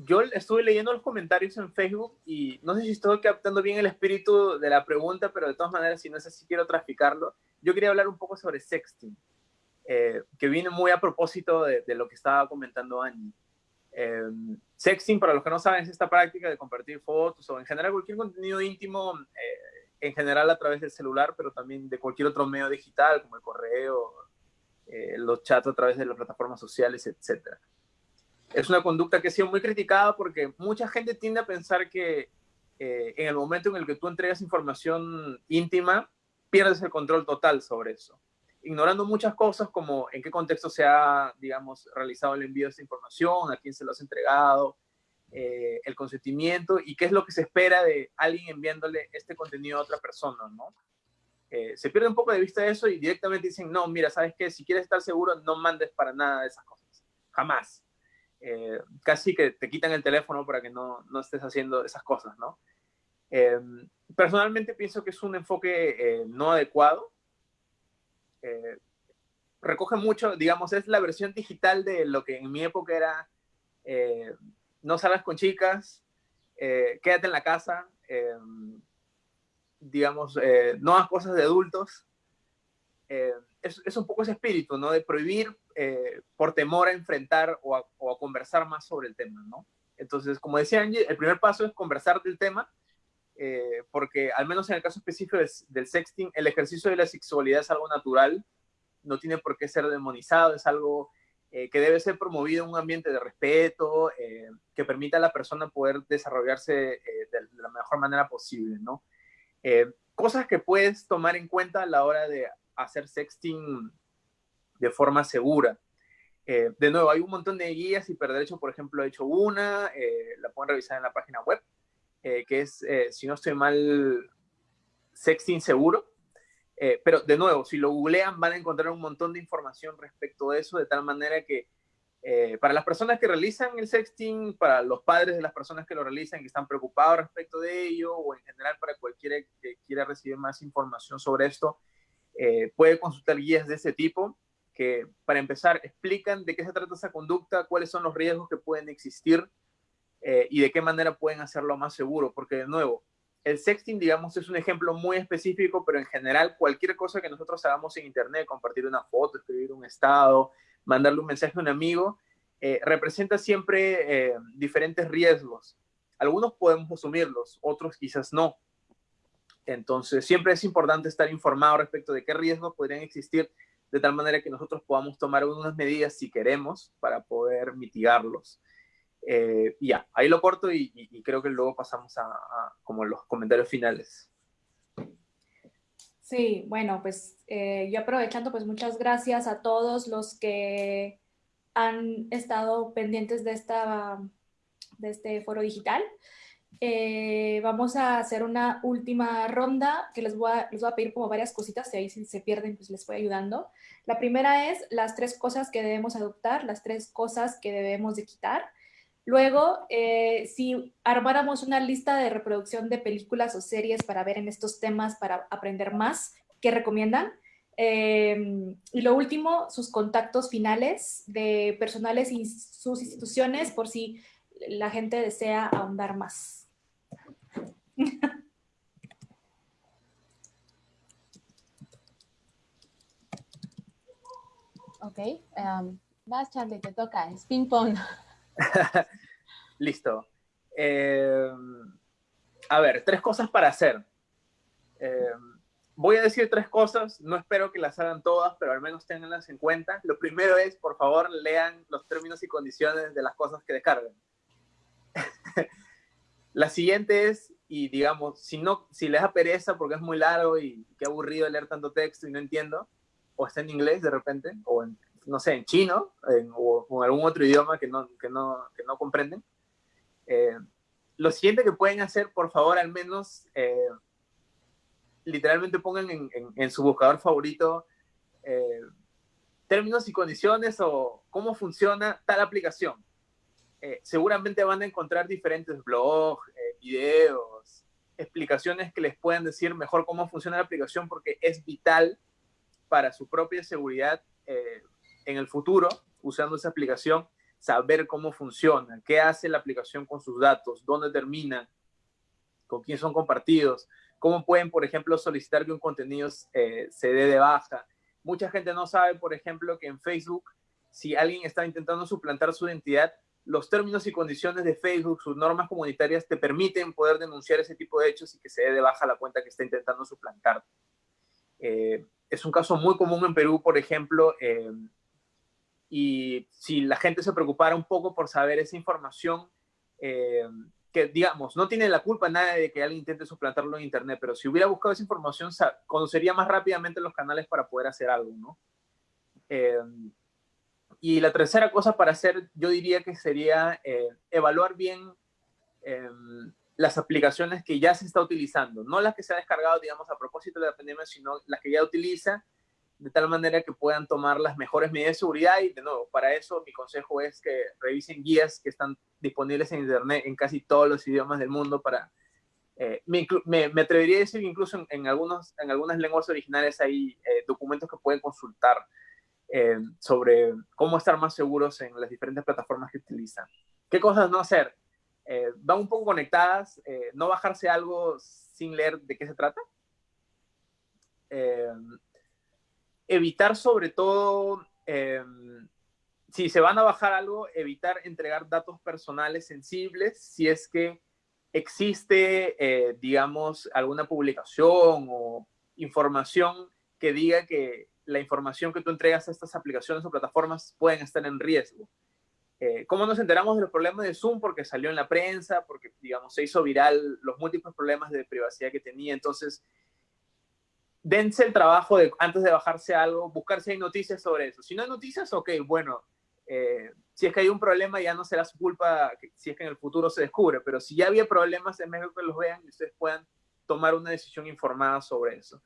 yo estuve leyendo los comentarios en Facebook y no sé si estoy captando bien el espíritu de la pregunta, pero de todas maneras, si no es así, quiero traficarlo yo quería hablar un poco sobre sexting, eh, que viene muy a propósito de, lo que estaba comentando Annie. Eh, sexting, para los que no saben, es esta práctica de compartir fotos o en general cualquier contenido íntimo, eh, en general a través del celular, pero también de cualquier otro medio digital, como el correo, los chats a través de las plataformas sociales, etc. Es una conducta que ha sido muy criticada porque mucha gente tiende a pensar que en el momento en el que tú entregas información íntima, pierdes el control total sobre eso, ignorando muchas cosas como en qué contexto se ha, digamos, realizado el envío de esta información, a quién se lo has entregado, eh, el consentimiento y qué es lo que se espera de alguien enviándole este contenido a otra persona, ¿no? Eh, se pierde un poco de vista eso y directamente dicen, no, mira, ¿sabes qué? Si quieres estar seguro, no mandes para nada de esas cosas. Jamás. Eh, casi que te quitan el teléfono para que no, no estés haciendo esas cosas, ¿no? Em, personalmente pienso que es un enfoque eh, no adecuado. Eh, recoge mucho, digamos, es la versión digital de lo que en mi época era no salgas con chicas, quédate en la casa, em, digamos, no hagas cosas de adultos. Es, un poco ese espíritu, ¿no? De prohibir por temor a enfrentar o a, conversar más sobre el tema, ¿no? Entonces, como decía Angie, el primer paso es conversar del tema eh, porque al menos en el caso específico del sexting, el ejercicio de la sexualidad es algo natural, no tiene por qué ser demonizado, es algo eh, que debe ser promovido en un ambiente de respeto, eh, que permita a la persona poder desarrollarse de, de, la mejor manera posible, ¿no? cosas que puedes tomar en cuenta a la hora de hacer sexting de forma segura. Eh, de nuevo, hay un montón de guías, Hiperderecho, por ejemplo, ha hecho una, eh, la pueden revisar en la página web, que es, si no estoy mal, Sexting Seguro. pero de nuevo, si lo googlean van a encontrar un montón de información respecto a eso, de tal manera que eh, para las personas que realizan el sexting, para los padres de las personas que lo realizan, que están preocupados respecto de ello, o en general para cualquiera que quiera recibir más información sobre esto, eh, puede consultar guías de ese tipo, que para empezar explican de qué se trata esa conducta, cuáles son los riesgos que pueden existir eh, y de qué manera pueden hacerlo más seguro, porque de nuevo, el sexting, digamos, es un ejemplo muy específico, pero en general cualquier cosa que nosotros hagamos en Internet, compartir una foto, escribir un estado, mandarle un mensaje a un amigo, eh, representa siempre diferentes riesgos. Algunos podemos asumirlos, otros quizás no. Entonces, siempre es importante estar informado respecto de qué riesgos podrían existir, de tal manera que nosotros podamos tomar unas medidas si queremos para poder mitigarlos. Eh, ya, ahí lo corto y, creo que luego pasamos a, como los comentarios finales. Sí, bueno, pues eh, yo aprovechando, pues muchas gracias a todos los que han estado pendientes de, esta, de este foro digital. Eh, vamos a hacer una última ronda que les voy, a, les voy a pedir como varias cositas, y ahí si se pierden, pues les voy ayudando. La primera es las tres cosas que debemos adoptar, las tres cosas que debemos de quitar. Luego, eh, si armáramos una lista de reproducción de películas o series para ver en estos temas, para aprender más, ¿qué recomiendan? Eh, y lo último, sus contactos finales de personales y sus instituciones por si la gente desea ahondar más. Ok, um, vas Charlie, te toca, es ping pong. (laughs) Listo. Eh, a ver, tres cosas para hacer. Eh, voy a decir tres cosas, no espero que las hagan todas, pero al menos tenganlas en cuenta. Lo primero es, por favor, lean los términos y condiciones de las cosas que descarguen. (laughs) La siguiente es, y digamos, si, no, si les da pereza porque es muy largo y qué aburrido leer tanto texto y no entiendo, o está en inglés de repente, o en no sé, en chino o, en algún otro idioma que no, que no, que no comprenden. Eh, lo siguiente que pueden hacer, por favor, al menos, eh, literalmente pongan en, en, su buscador favorito eh, términos y condiciones o cómo funciona tal aplicación. seguramente van a encontrar diferentes blogs, videos, explicaciones que les puedan decir mejor cómo funciona la aplicación porque es vital para su propia seguridad en el futuro, usando esa aplicación, saber cómo funciona, qué hace la aplicación con sus datos, dónde termina, con quién son compartidos, cómo pueden, por ejemplo, solicitar que un contenido eh, se dé de baja. Mucha gente no sabe, por ejemplo, que en Facebook, si alguien está intentando suplantar su identidad, los términos y condiciones de Facebook, sus normas comunitarias, te permiten poder denunciar ese tipo de hechos y que se dé de baja la cuenta que está intentando suplantar. Eh, es un caso muy común en Perú, por ejemplo, eh, y si la gente se preocupara un poco por saber esa información, eh, que digamos, no tiene la culpa nadie de que alguien intente suplantarlo en Internet, pero si hubiera buscado esa información, conocería más rápidamente los canales para poder hacer algo, ¿no? Y la tercera cosa para hacer, yo diría que sería eh, evaluar bien las aplicaciones que ya se está utilizando, no las que se ha descargado, digamos, a propósito de la pandemia, sino las que ya utiliza de tal manera que puedan tomar las mejores medidas de seguridad. Y de nuevo, para eso mi consejo es que revisen guías que están disponibles en internet en casi todos los idiomas del mundo para... Eh, me, atrevería a decir incluso en, algunos, en algunas lenguas originales hay eh, documentos que pueden consultar eh, sobre cómo estar más seguros en las diferentes plataformas que utilizan. ¿Qué cosas no hacer? van un poco conectadas, no bajarse algo sin leer de qué se trata evitar sobre todo, si se van a bajar algo, evitar entregar datos personales sensibles si es que existe, eh, digamos, alguna publicación o información que diga que la información que tú entregas a estas aplicaciones o plataformas pueden estar en riesgo. Eh, ¿Cómo nos enteramos de los problemas de Zoom? Porque salió en la prensa, porque, digamos, se hizo viral los múltiples problemas de privacidad que tenía. Entonces, dense el trabajo de, antes de bajarse algo, buscar si hay noticias sobre eso. Si no hay noticias, ok, bueno, eh, si es que hay un problema ya no será su culpa si es que en el futuro se descubre, pero si ya había problemas, es mejor que los vean y ustedes puedan tomar una decisión informada sobre eso.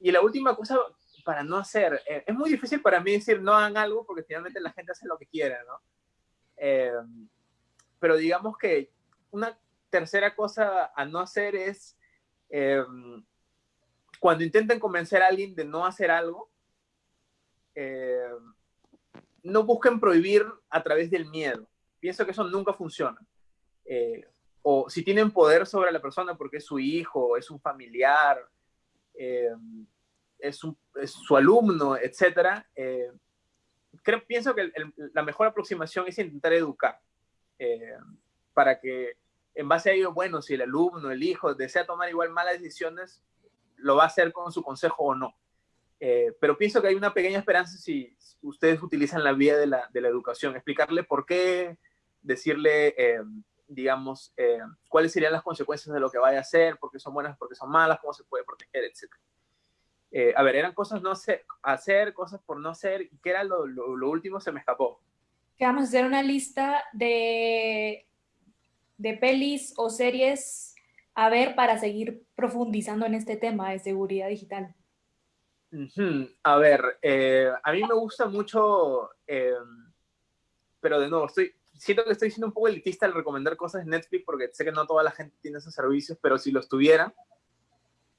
Y la última cosa para no hacer, eh, es muy difícil para mí decir no hagan algo porque finalmente la gente hace lo que quiere, ¿no? Eh, pero digamos que una tercera cosa a no hacer es cuando intenten convencer a alguien de no hacer algo, eh, no busquen prohibir a través del miedo. Pienso que eso nunca funciona. Eh, o si tienen poder sobre la persona porque es su hijo, es un familiar, eh, es, su alumno, etc. creo, pienso que la mejor aproximación es intentar educar para que en base a ello, bueno, si el alumno, el hijo desea tomar igual malas decisiones, lo va a hacer con su consejo o no. Eh, pero pienso que hay una pequeña esperanza si ustedes utilizan la vía de la, de la educación, explicarle por qué, decirle, eh, digamos, eh, cuáles serían las consecuencias de lo que vaya a hacer, por qué son buenas, por qué son malas, cómo se puede proteger, etc. a ver, eran cosas no hacer, hacer, cosas por no hacer, y qué era lo, lo, lo último, se me escapó. Que vamos a hacer una lista de, de pelis o series a ver para seguir profundizando en este tema de seguridad digital? A ver, eh, a mí me gusta mucho, eh, pero de nuevo, estoy, siento que estoy siendo un poco elitista al recomendar cosas en Netflix porque sé que no toda la gente tiene esos servicios, pero si los tuviera,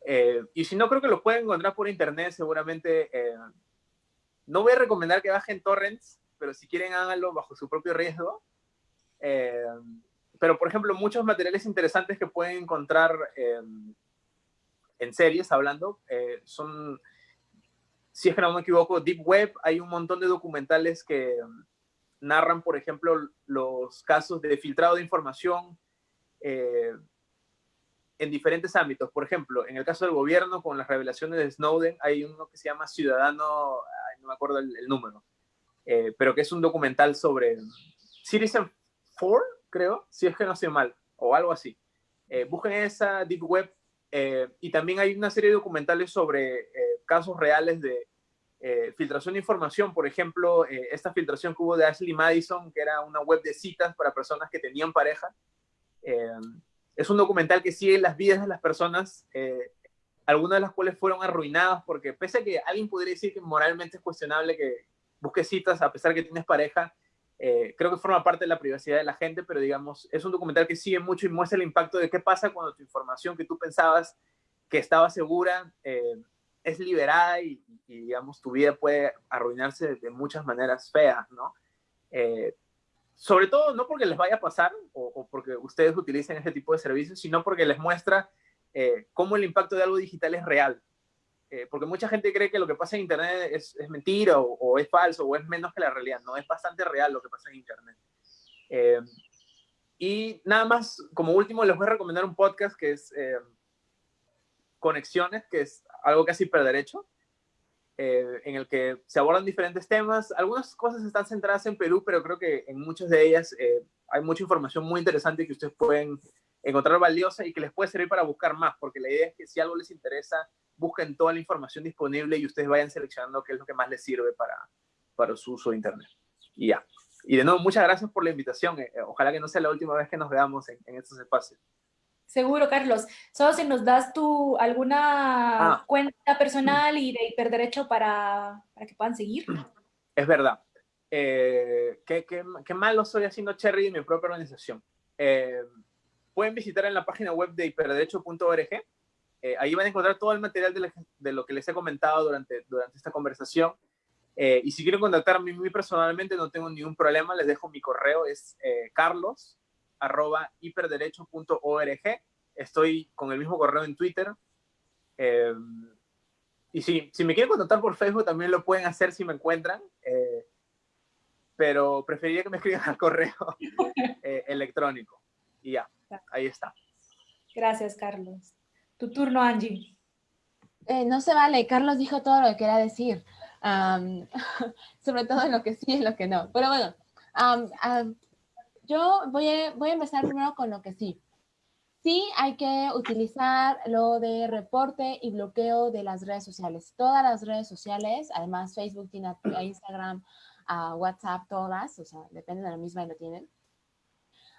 eh, y si no, creo que los pueden encontrar por internet seguramente. no voy a recomendar que bajen torrents, pero si quieren háganlo bajo su propio riesgo pero por ejemplo, muchos materiales interesantes que pueden encontrar em, en series, hablando, eh, son, si es que no me equivoco, Deep Web, hay un montón de documentales que narran, por ejemplo, los casos de filtrado de información eh, en diferentes ámbitos. Por ejemplo, en el caso del gobierno, con las revelaciones de Snowden, hay uno que se llama Ciudadano, no me acuerdo el, número, eh, pero que es un documental sobre Citizen 4, creo, si es que no estoy mal, o algo así. Eh, busquen esa Deep Web eh, y también hay una serie de documentales sobre eh, casos reales de filtración de información. Por ejemplo, esta filtración que hubo de Ashley Madison, que era una web de citas para personas que tenían pareja. Es un documental que sigue las vidas de las personas, algunas de las cuales fueron arruinadas, porque pese a que alguien podría decir que moralmente es cuestionable que busques citas a pesar que tienes pareja, eh, creo que forma parte de la privacidad de la gente, pero digamos, es un documental que sigue mucho y muestra el impacto de qué pasa cuando tu información que tú pensabas que estaba segura eh, es liberada y, digamos, tu vida puede arruinarse de muchas maneras feas, ¿no? Eh, sobre todo, no porque les vaya a pasar o, porque ustedes utilicen ese tipo de servicios, sino porque les muestra cómo el impacto de algo digital es real, eh, porque mucha gente cree que lo que pasa en Internet es, es mentira o, es falso o es menos que la realidad. No, es bastante real lo que pasa en Internet. Eh, y nada más, como último, les voy a recomendar un podcast que es eh, Conexiones, que es algo casi per derecho, en el que se abordan diferentes temas. Algunas cosas están centradas en Perú, pero creo que en muchas de ellas hay mucha información muy interesante que ustedes pueden encontrar valiosa y que les puede servir para buscar más, porque la idea es que si algo les interesa, busquen toda la información disponible y ustedes vayan seleccionando qué es lo que más les sirve para, para su uso de Internet. Y ya. Y de nuevo, muchas gracias por la invitación. Eh, ojalá que no sea la última vez que nos veamos en, estos espacios. Seguro, Carlos. Solo si nos das tu alguna ah. cuenta personal y de hiperderecho para, para que puedan seguir. (clears throat) Es verdad. Eh, qué, qué, qué, mal lo estoy haciendo Cherry en mi propia organización. Eh, pueden visitar en la página web de hiperderecho.org eh, ahí van a encontrar todo el material de, lo que les he comentado durante, durante esta conversación. Eh, y si quieren contactarme a mí personalmente, no tengo ningún problema, les dejo mi correo, es eh, carlos arroba hiperderecho.org. Estoy con el mismo correo en Twitter. y si, si me quieren contactar por Facebook, también lo pueden hacer si me encuentran. pero preferiría que me escriban al correo (laughs) electrónico. Y ya, ahí está. Gracias, Carlos. Tu turno, Angie. Eh, no se vale, Carlos dijo todo lo que quería decir, (laughs) sobre todo en lo que sí y en lo que no. Pero bueno, yo voy a, voy a empezar primero con lo que sí. Sí, hay que utilizar lo de reporte y bloqueo de las redes sociales. Todas las redes sociales, además Facebook, tiene (clears throat) Instagram, WhatsApp, todas, o sea, depende de la misma y lo tienen.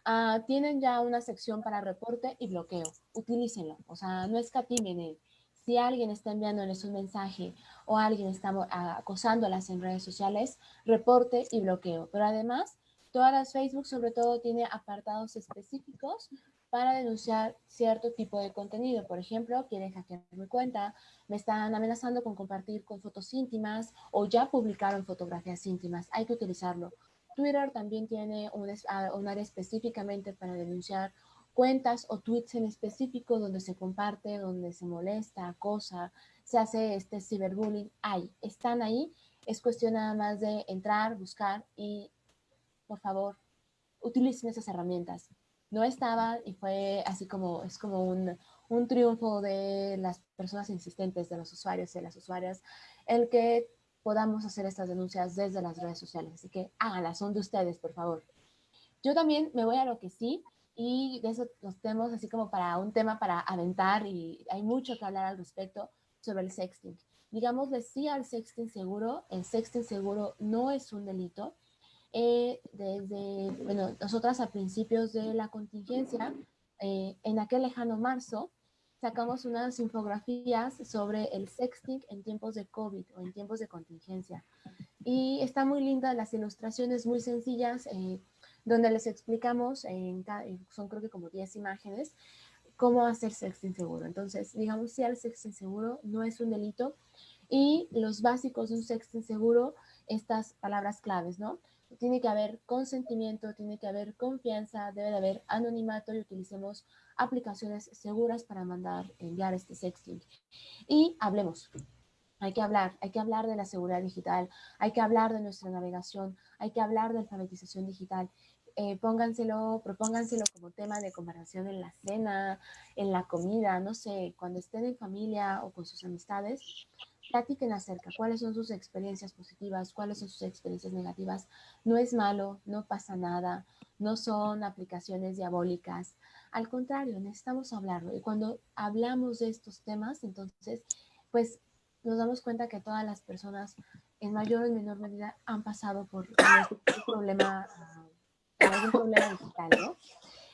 Ah, tienen ya una sección para reporte y bloqueo. Utilícenlo, o sea, no escatimen en si alguien está enviándoles un mensaje o alguien está acosándolas en redes sociales, reporte y bloqueo. Pero además, todas las Facebook sobre todo tiene apartados específicos para denunciar cierto tipo de contenido. Por ejemplo, quieren hackear mi cuenta, me están amenazando con compartir con fotos íntimas o ya publicaron fotografías íntimas. Hay que utilizarlo. Twitter también tiene un, un área específicamente para denunciar cuentas o tweets en específico donde se comparte, donde se molesta, acosa, se hace este ciberbullying, hay, están ahí, es cuestión nada más de entrar, buscar y por favor, utilicen esas herramientas. No estaban y fue así como, es como un, un triunfo de las personas insistentes, de los usuarios y de las usuarias, el que podamos hacer estas denuncias desde las redes sociales. Así que háganlas, son de ustedes, por favor. Yo también me voy a lo que sí, y de eso nos tenemos así como para un tema para aventar y hay mucho que hablar al respecto sobre el sexting. Digamos, sí al sexting seguro, el sexting seguro no es un delito. Eh, desde, bueno, nosotras a principios de la contingencia, eh, en aquel lejano marzo, sacamos unas infografías sobre el sexting en tiempos de COVID o en tiempos de contingencia. Y está muy linda, las ilustraciones muy sencillas, eh, donde les explicamos, en, son creo que como 10 imágenes, cómo hacer sexo inseguro. Entonces, digamos, si el sexo inseguro no es un delito y los básicos de un sexo inseguro, estas palabras claves, ¿no? Tiene que haber consentimiento, tiene que haber confianza, debe de haber anonimato y utilicemos aplicaciones seguras para mandar, enviar este sexting. Y hablemos, hay que hablar, hay que hablar de la seguridad digital, hay que hablar de nuestra navegación, hay que hablar de alfabetización digital. Eh, pónganselo, propónganselo como tema de comparación en la cena, en la comida, no sé, cuando estén en familia o con sus amistades, platiquen acerca cuáles son sus experiencias positivas, cuáles son sus experiencias negativas. No es malo, no pasa nada, no son aplicaciones diabólicas. Al contrario, necesitamos hablarlo. Y cuando hablamos de estos temas, entonces, pues nos damos cuenta que todas las personas en mayor o menor medida han pasado por este problema algún problema digital, ¿no?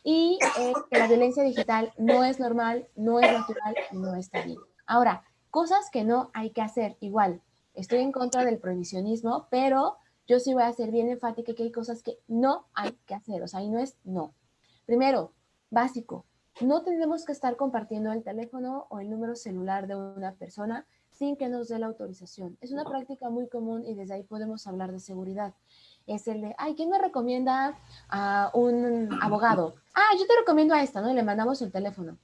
Y eh, que la violencia digital no es normal, no es natural y no está bien. Ahora, cosas que no hay que hacer, igual, estoy en contra del prohibicionismo, pero yo sí voy a ser bien enfática que hay cosas que no hay que hacer, o sea, ahí no es no. Primero, básico, no tenemos que estar compartiendo el teléfono o el número celular de una persona sin que nos dé la autorización. Es una práctica muy común y desde ahí podemos hablar de seguridad es el de, ay, ¿quién me recomienda a un abogado? Ah, yo te recomiendo a esta, ¿no? Y le mandamos el teléfono.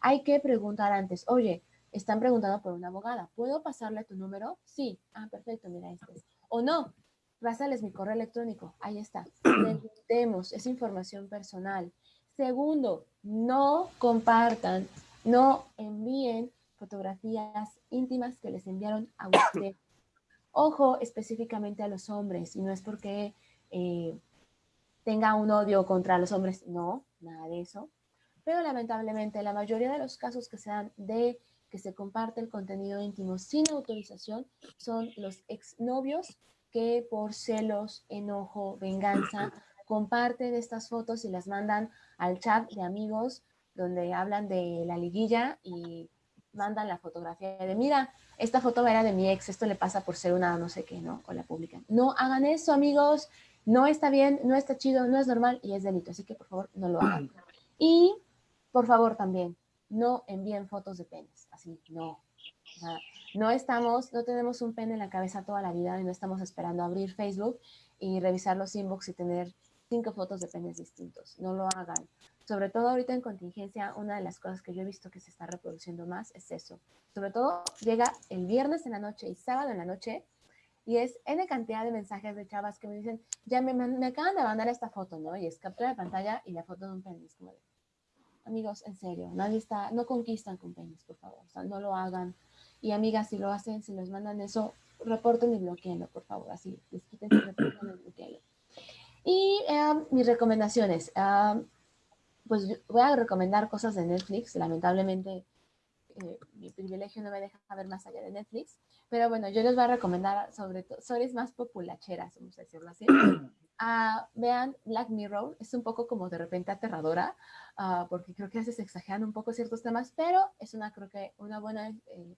Hay que preguntar antes, oye, están preguntando por una abogada, ¿puedo pasarle tu número? Sí. Ah, perfecto, mira este. O no, pásales mi correo electrónico, ahí está. (clears throat) Preguntemos, es información personal. Segundo, no compartan, no envíen fotografías íntimas que les enviaron a usted Ojo específicamente a los hombres, y no es porque eh, tenga un odio contra los hombres, no, nada de eso. Pero lamentablemente la mayoría de los casos que se dan de que se comparte el contenido íntimo sin autorización son los exnovios que por celos, enojo, venganza, comparten estas fotos y las mandan al chat de amigos donde hablan de la liguilla y mandan la fotografía de, mira, esta foto era de mi ex, esto le pasa por ser una no sé qué, ¿no? O la publican. No hagan eso, amigos, no está bien, no está chido, no es normal y es delito, así que por favor no lo hagan. Y por favor también, no envíen fotos de penes, así, no. no estamos, no tenemos un pene en la cabeza toda la vida y no estamos esperando abrir Facebook y revisar los inbox y tener cinco fotos de penes distintos. No lo hagan sobre todo ahorita en contingencia, una de las cosas que yo he visto que se está reproduciendo más es eso. Sobre todo llega el viernes en la noche y sábado en la noche y es N cantidad de mensajes de chavas que me dicen, ya me, me acaban de mandar esta foto, ¿no? Y es captura de pantalla y la foto de un penis. Como de, amigos, en serio, nadie está, no conquistan con penis, por favor, o sea, no lo hagan. Y amigas, si lo hacen, si les mandan eso, reporten y bloqueenlo, por favor, así, desquítense, reporten y bloqueenlo. Y eh, mis recomendaciones. Uh, pues voy a recomendar cosas de Netflix. Lamentablemente, eh, mi privilegio no me deja ver más allá de Netflix. Pero bueno, yo les voy a recomendar sobre todo series más populacheras, vamos a decirlo así. (coughs) Ah, vean Black Mirror, es un poco como de repente aterradora, ah, porque creo que a veces exageran un poco ciertos temas, pero es una, creo que una buena, eh,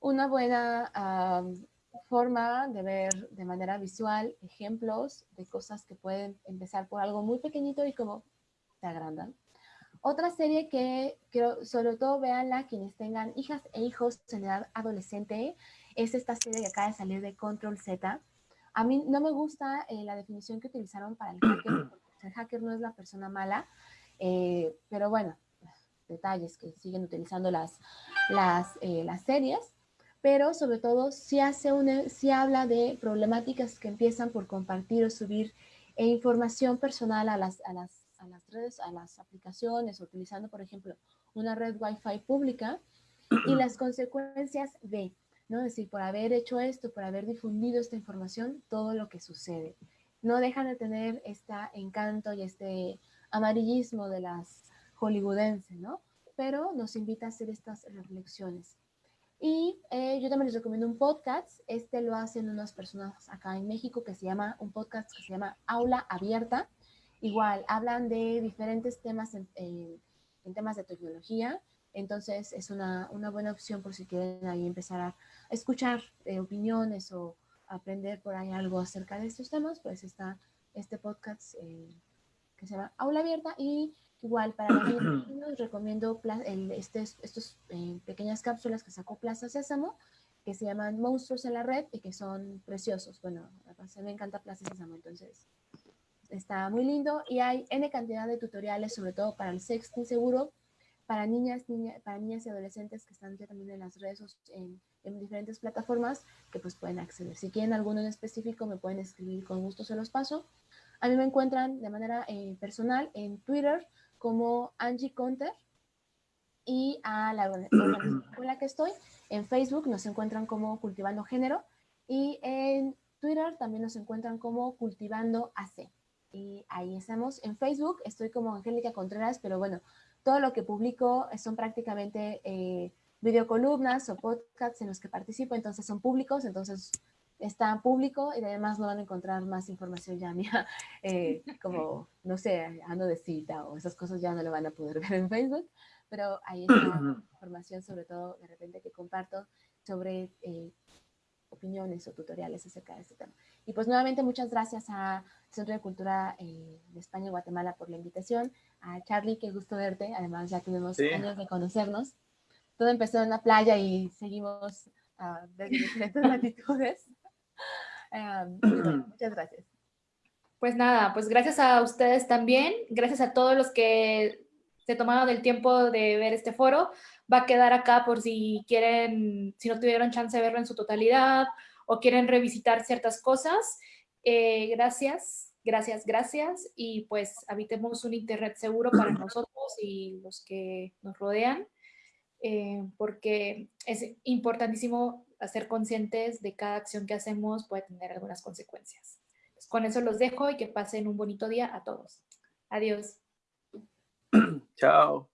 una buena forma de ver de manera visual ejemplos de cosas que pueden empezar por algo muy pequeñito y como se agrandan. Otra serie que quiero, sobre todo veanla quienes tengan hijas e hijos en edad adolescente, es esta serie que acaba de salir de Control Z. A mí no me gusta eh, la definición que utilizaron para el hacker, (clears throat) porque el hacker no es la persona mala, eh, pero bueno, detalles que siguen utilizando las, las, eh, las series, pero sobre todo si, hace una, si habla de problemáticas que empiezan por compartir o subir información personal a las, a las a las redes, a las aplicaciones, utilizando, por ejemplo, una red Wi-Fi pública y (clears throat) las consecuencias de, ¿no? Es decir, por haber hecho esto, por haber difundido esta información, todo lo que sucede. No dejan de tener este encanto y este amarillismo de las hollywoodenses, ¿no? Pero nos invita a hacer estas reflexiones. Y eh, yo también les recomiendo un podcast. Este lo hacen unas personas acá en México que se llama, un podcast que se llama Aula Abierta. Igual, hablan de diferentes temas en, temas de tecnología, entonces es una, buena opción por si quieren ahí empezar a escuchar eh, opiniones o aprender por ahí algo acerca de estos temas, pues está este podcast eh, que se llama Aula Abierta y igual para los (clears throat) recomiendo este, estos eh, pequeñas cápsulas que sacó Plaza Sésamo que se llaman Monstruos en la Red y que son preciosos. Bueno, a mí me encanta Plaza Sésamo, entonces está muy lindo y hay N cantidad de tutoriales, sobre todo para el sexting seguro, para niñas, para niñas y adolescentes que están ya también en las redes, en, en, diferentes plataformas que pues pueden acceder. Si quieren alguno en específico me pueden escribir, con gusto se los paso. A mí me encuentran de manera eh, personal en Twitter como Angie Conter y a la organización (clears throat) con la que estoy. En Facebook nos encuentran como Cultivando Género y en Twitter también nos encuentran como Cultivando AC y ahí estamos. En Facebook estoy como Angélica Contreras, pero bueno, todo lo que publico son prácticamente eh, videocolumnas o podcasts en los que participo, entonces son públicos, entonces está público y además no van a encontrar más información ya (laughs) mía, eh, (laughs) como, no sé, ando de cita o esas cosas ya no lo van a poder ver en Facebook, pero ahí (clears throat) está información sobre todo de repente que comparto sobre eh, opiniones o tutoriales acerca de este tema. Y pues nuevamente muchas gracias a Centro de Cultura eh, de España y Guatemala por la invitación. A Charlie, qué gusto verte. Además ya tenemos años de conocernos. Todo empezó en la playa y seguimos uh, desde diferentes latitudes. muchas gracias. Pues nada, pues gracias a ustedes también. Gracias a todos los que se tomaron el tiempo de ver este foro. Va a quedar acá por si quieren, si no tuvieron chance de verlo en su totalidad o quieren revisitar ciertas cosas. Eh, gracias, gracias, gracias. Y pues habitemos un internet seguro para (clears throat) nosotros y los que nos rodean, eh, porque es importantísimo ser conscientes de cada acción que hacemos puede tener algunas consecuencias. Pues, con eso los dejo y que pasen un bonito día a todos. Adiós. (clears throat) Chao.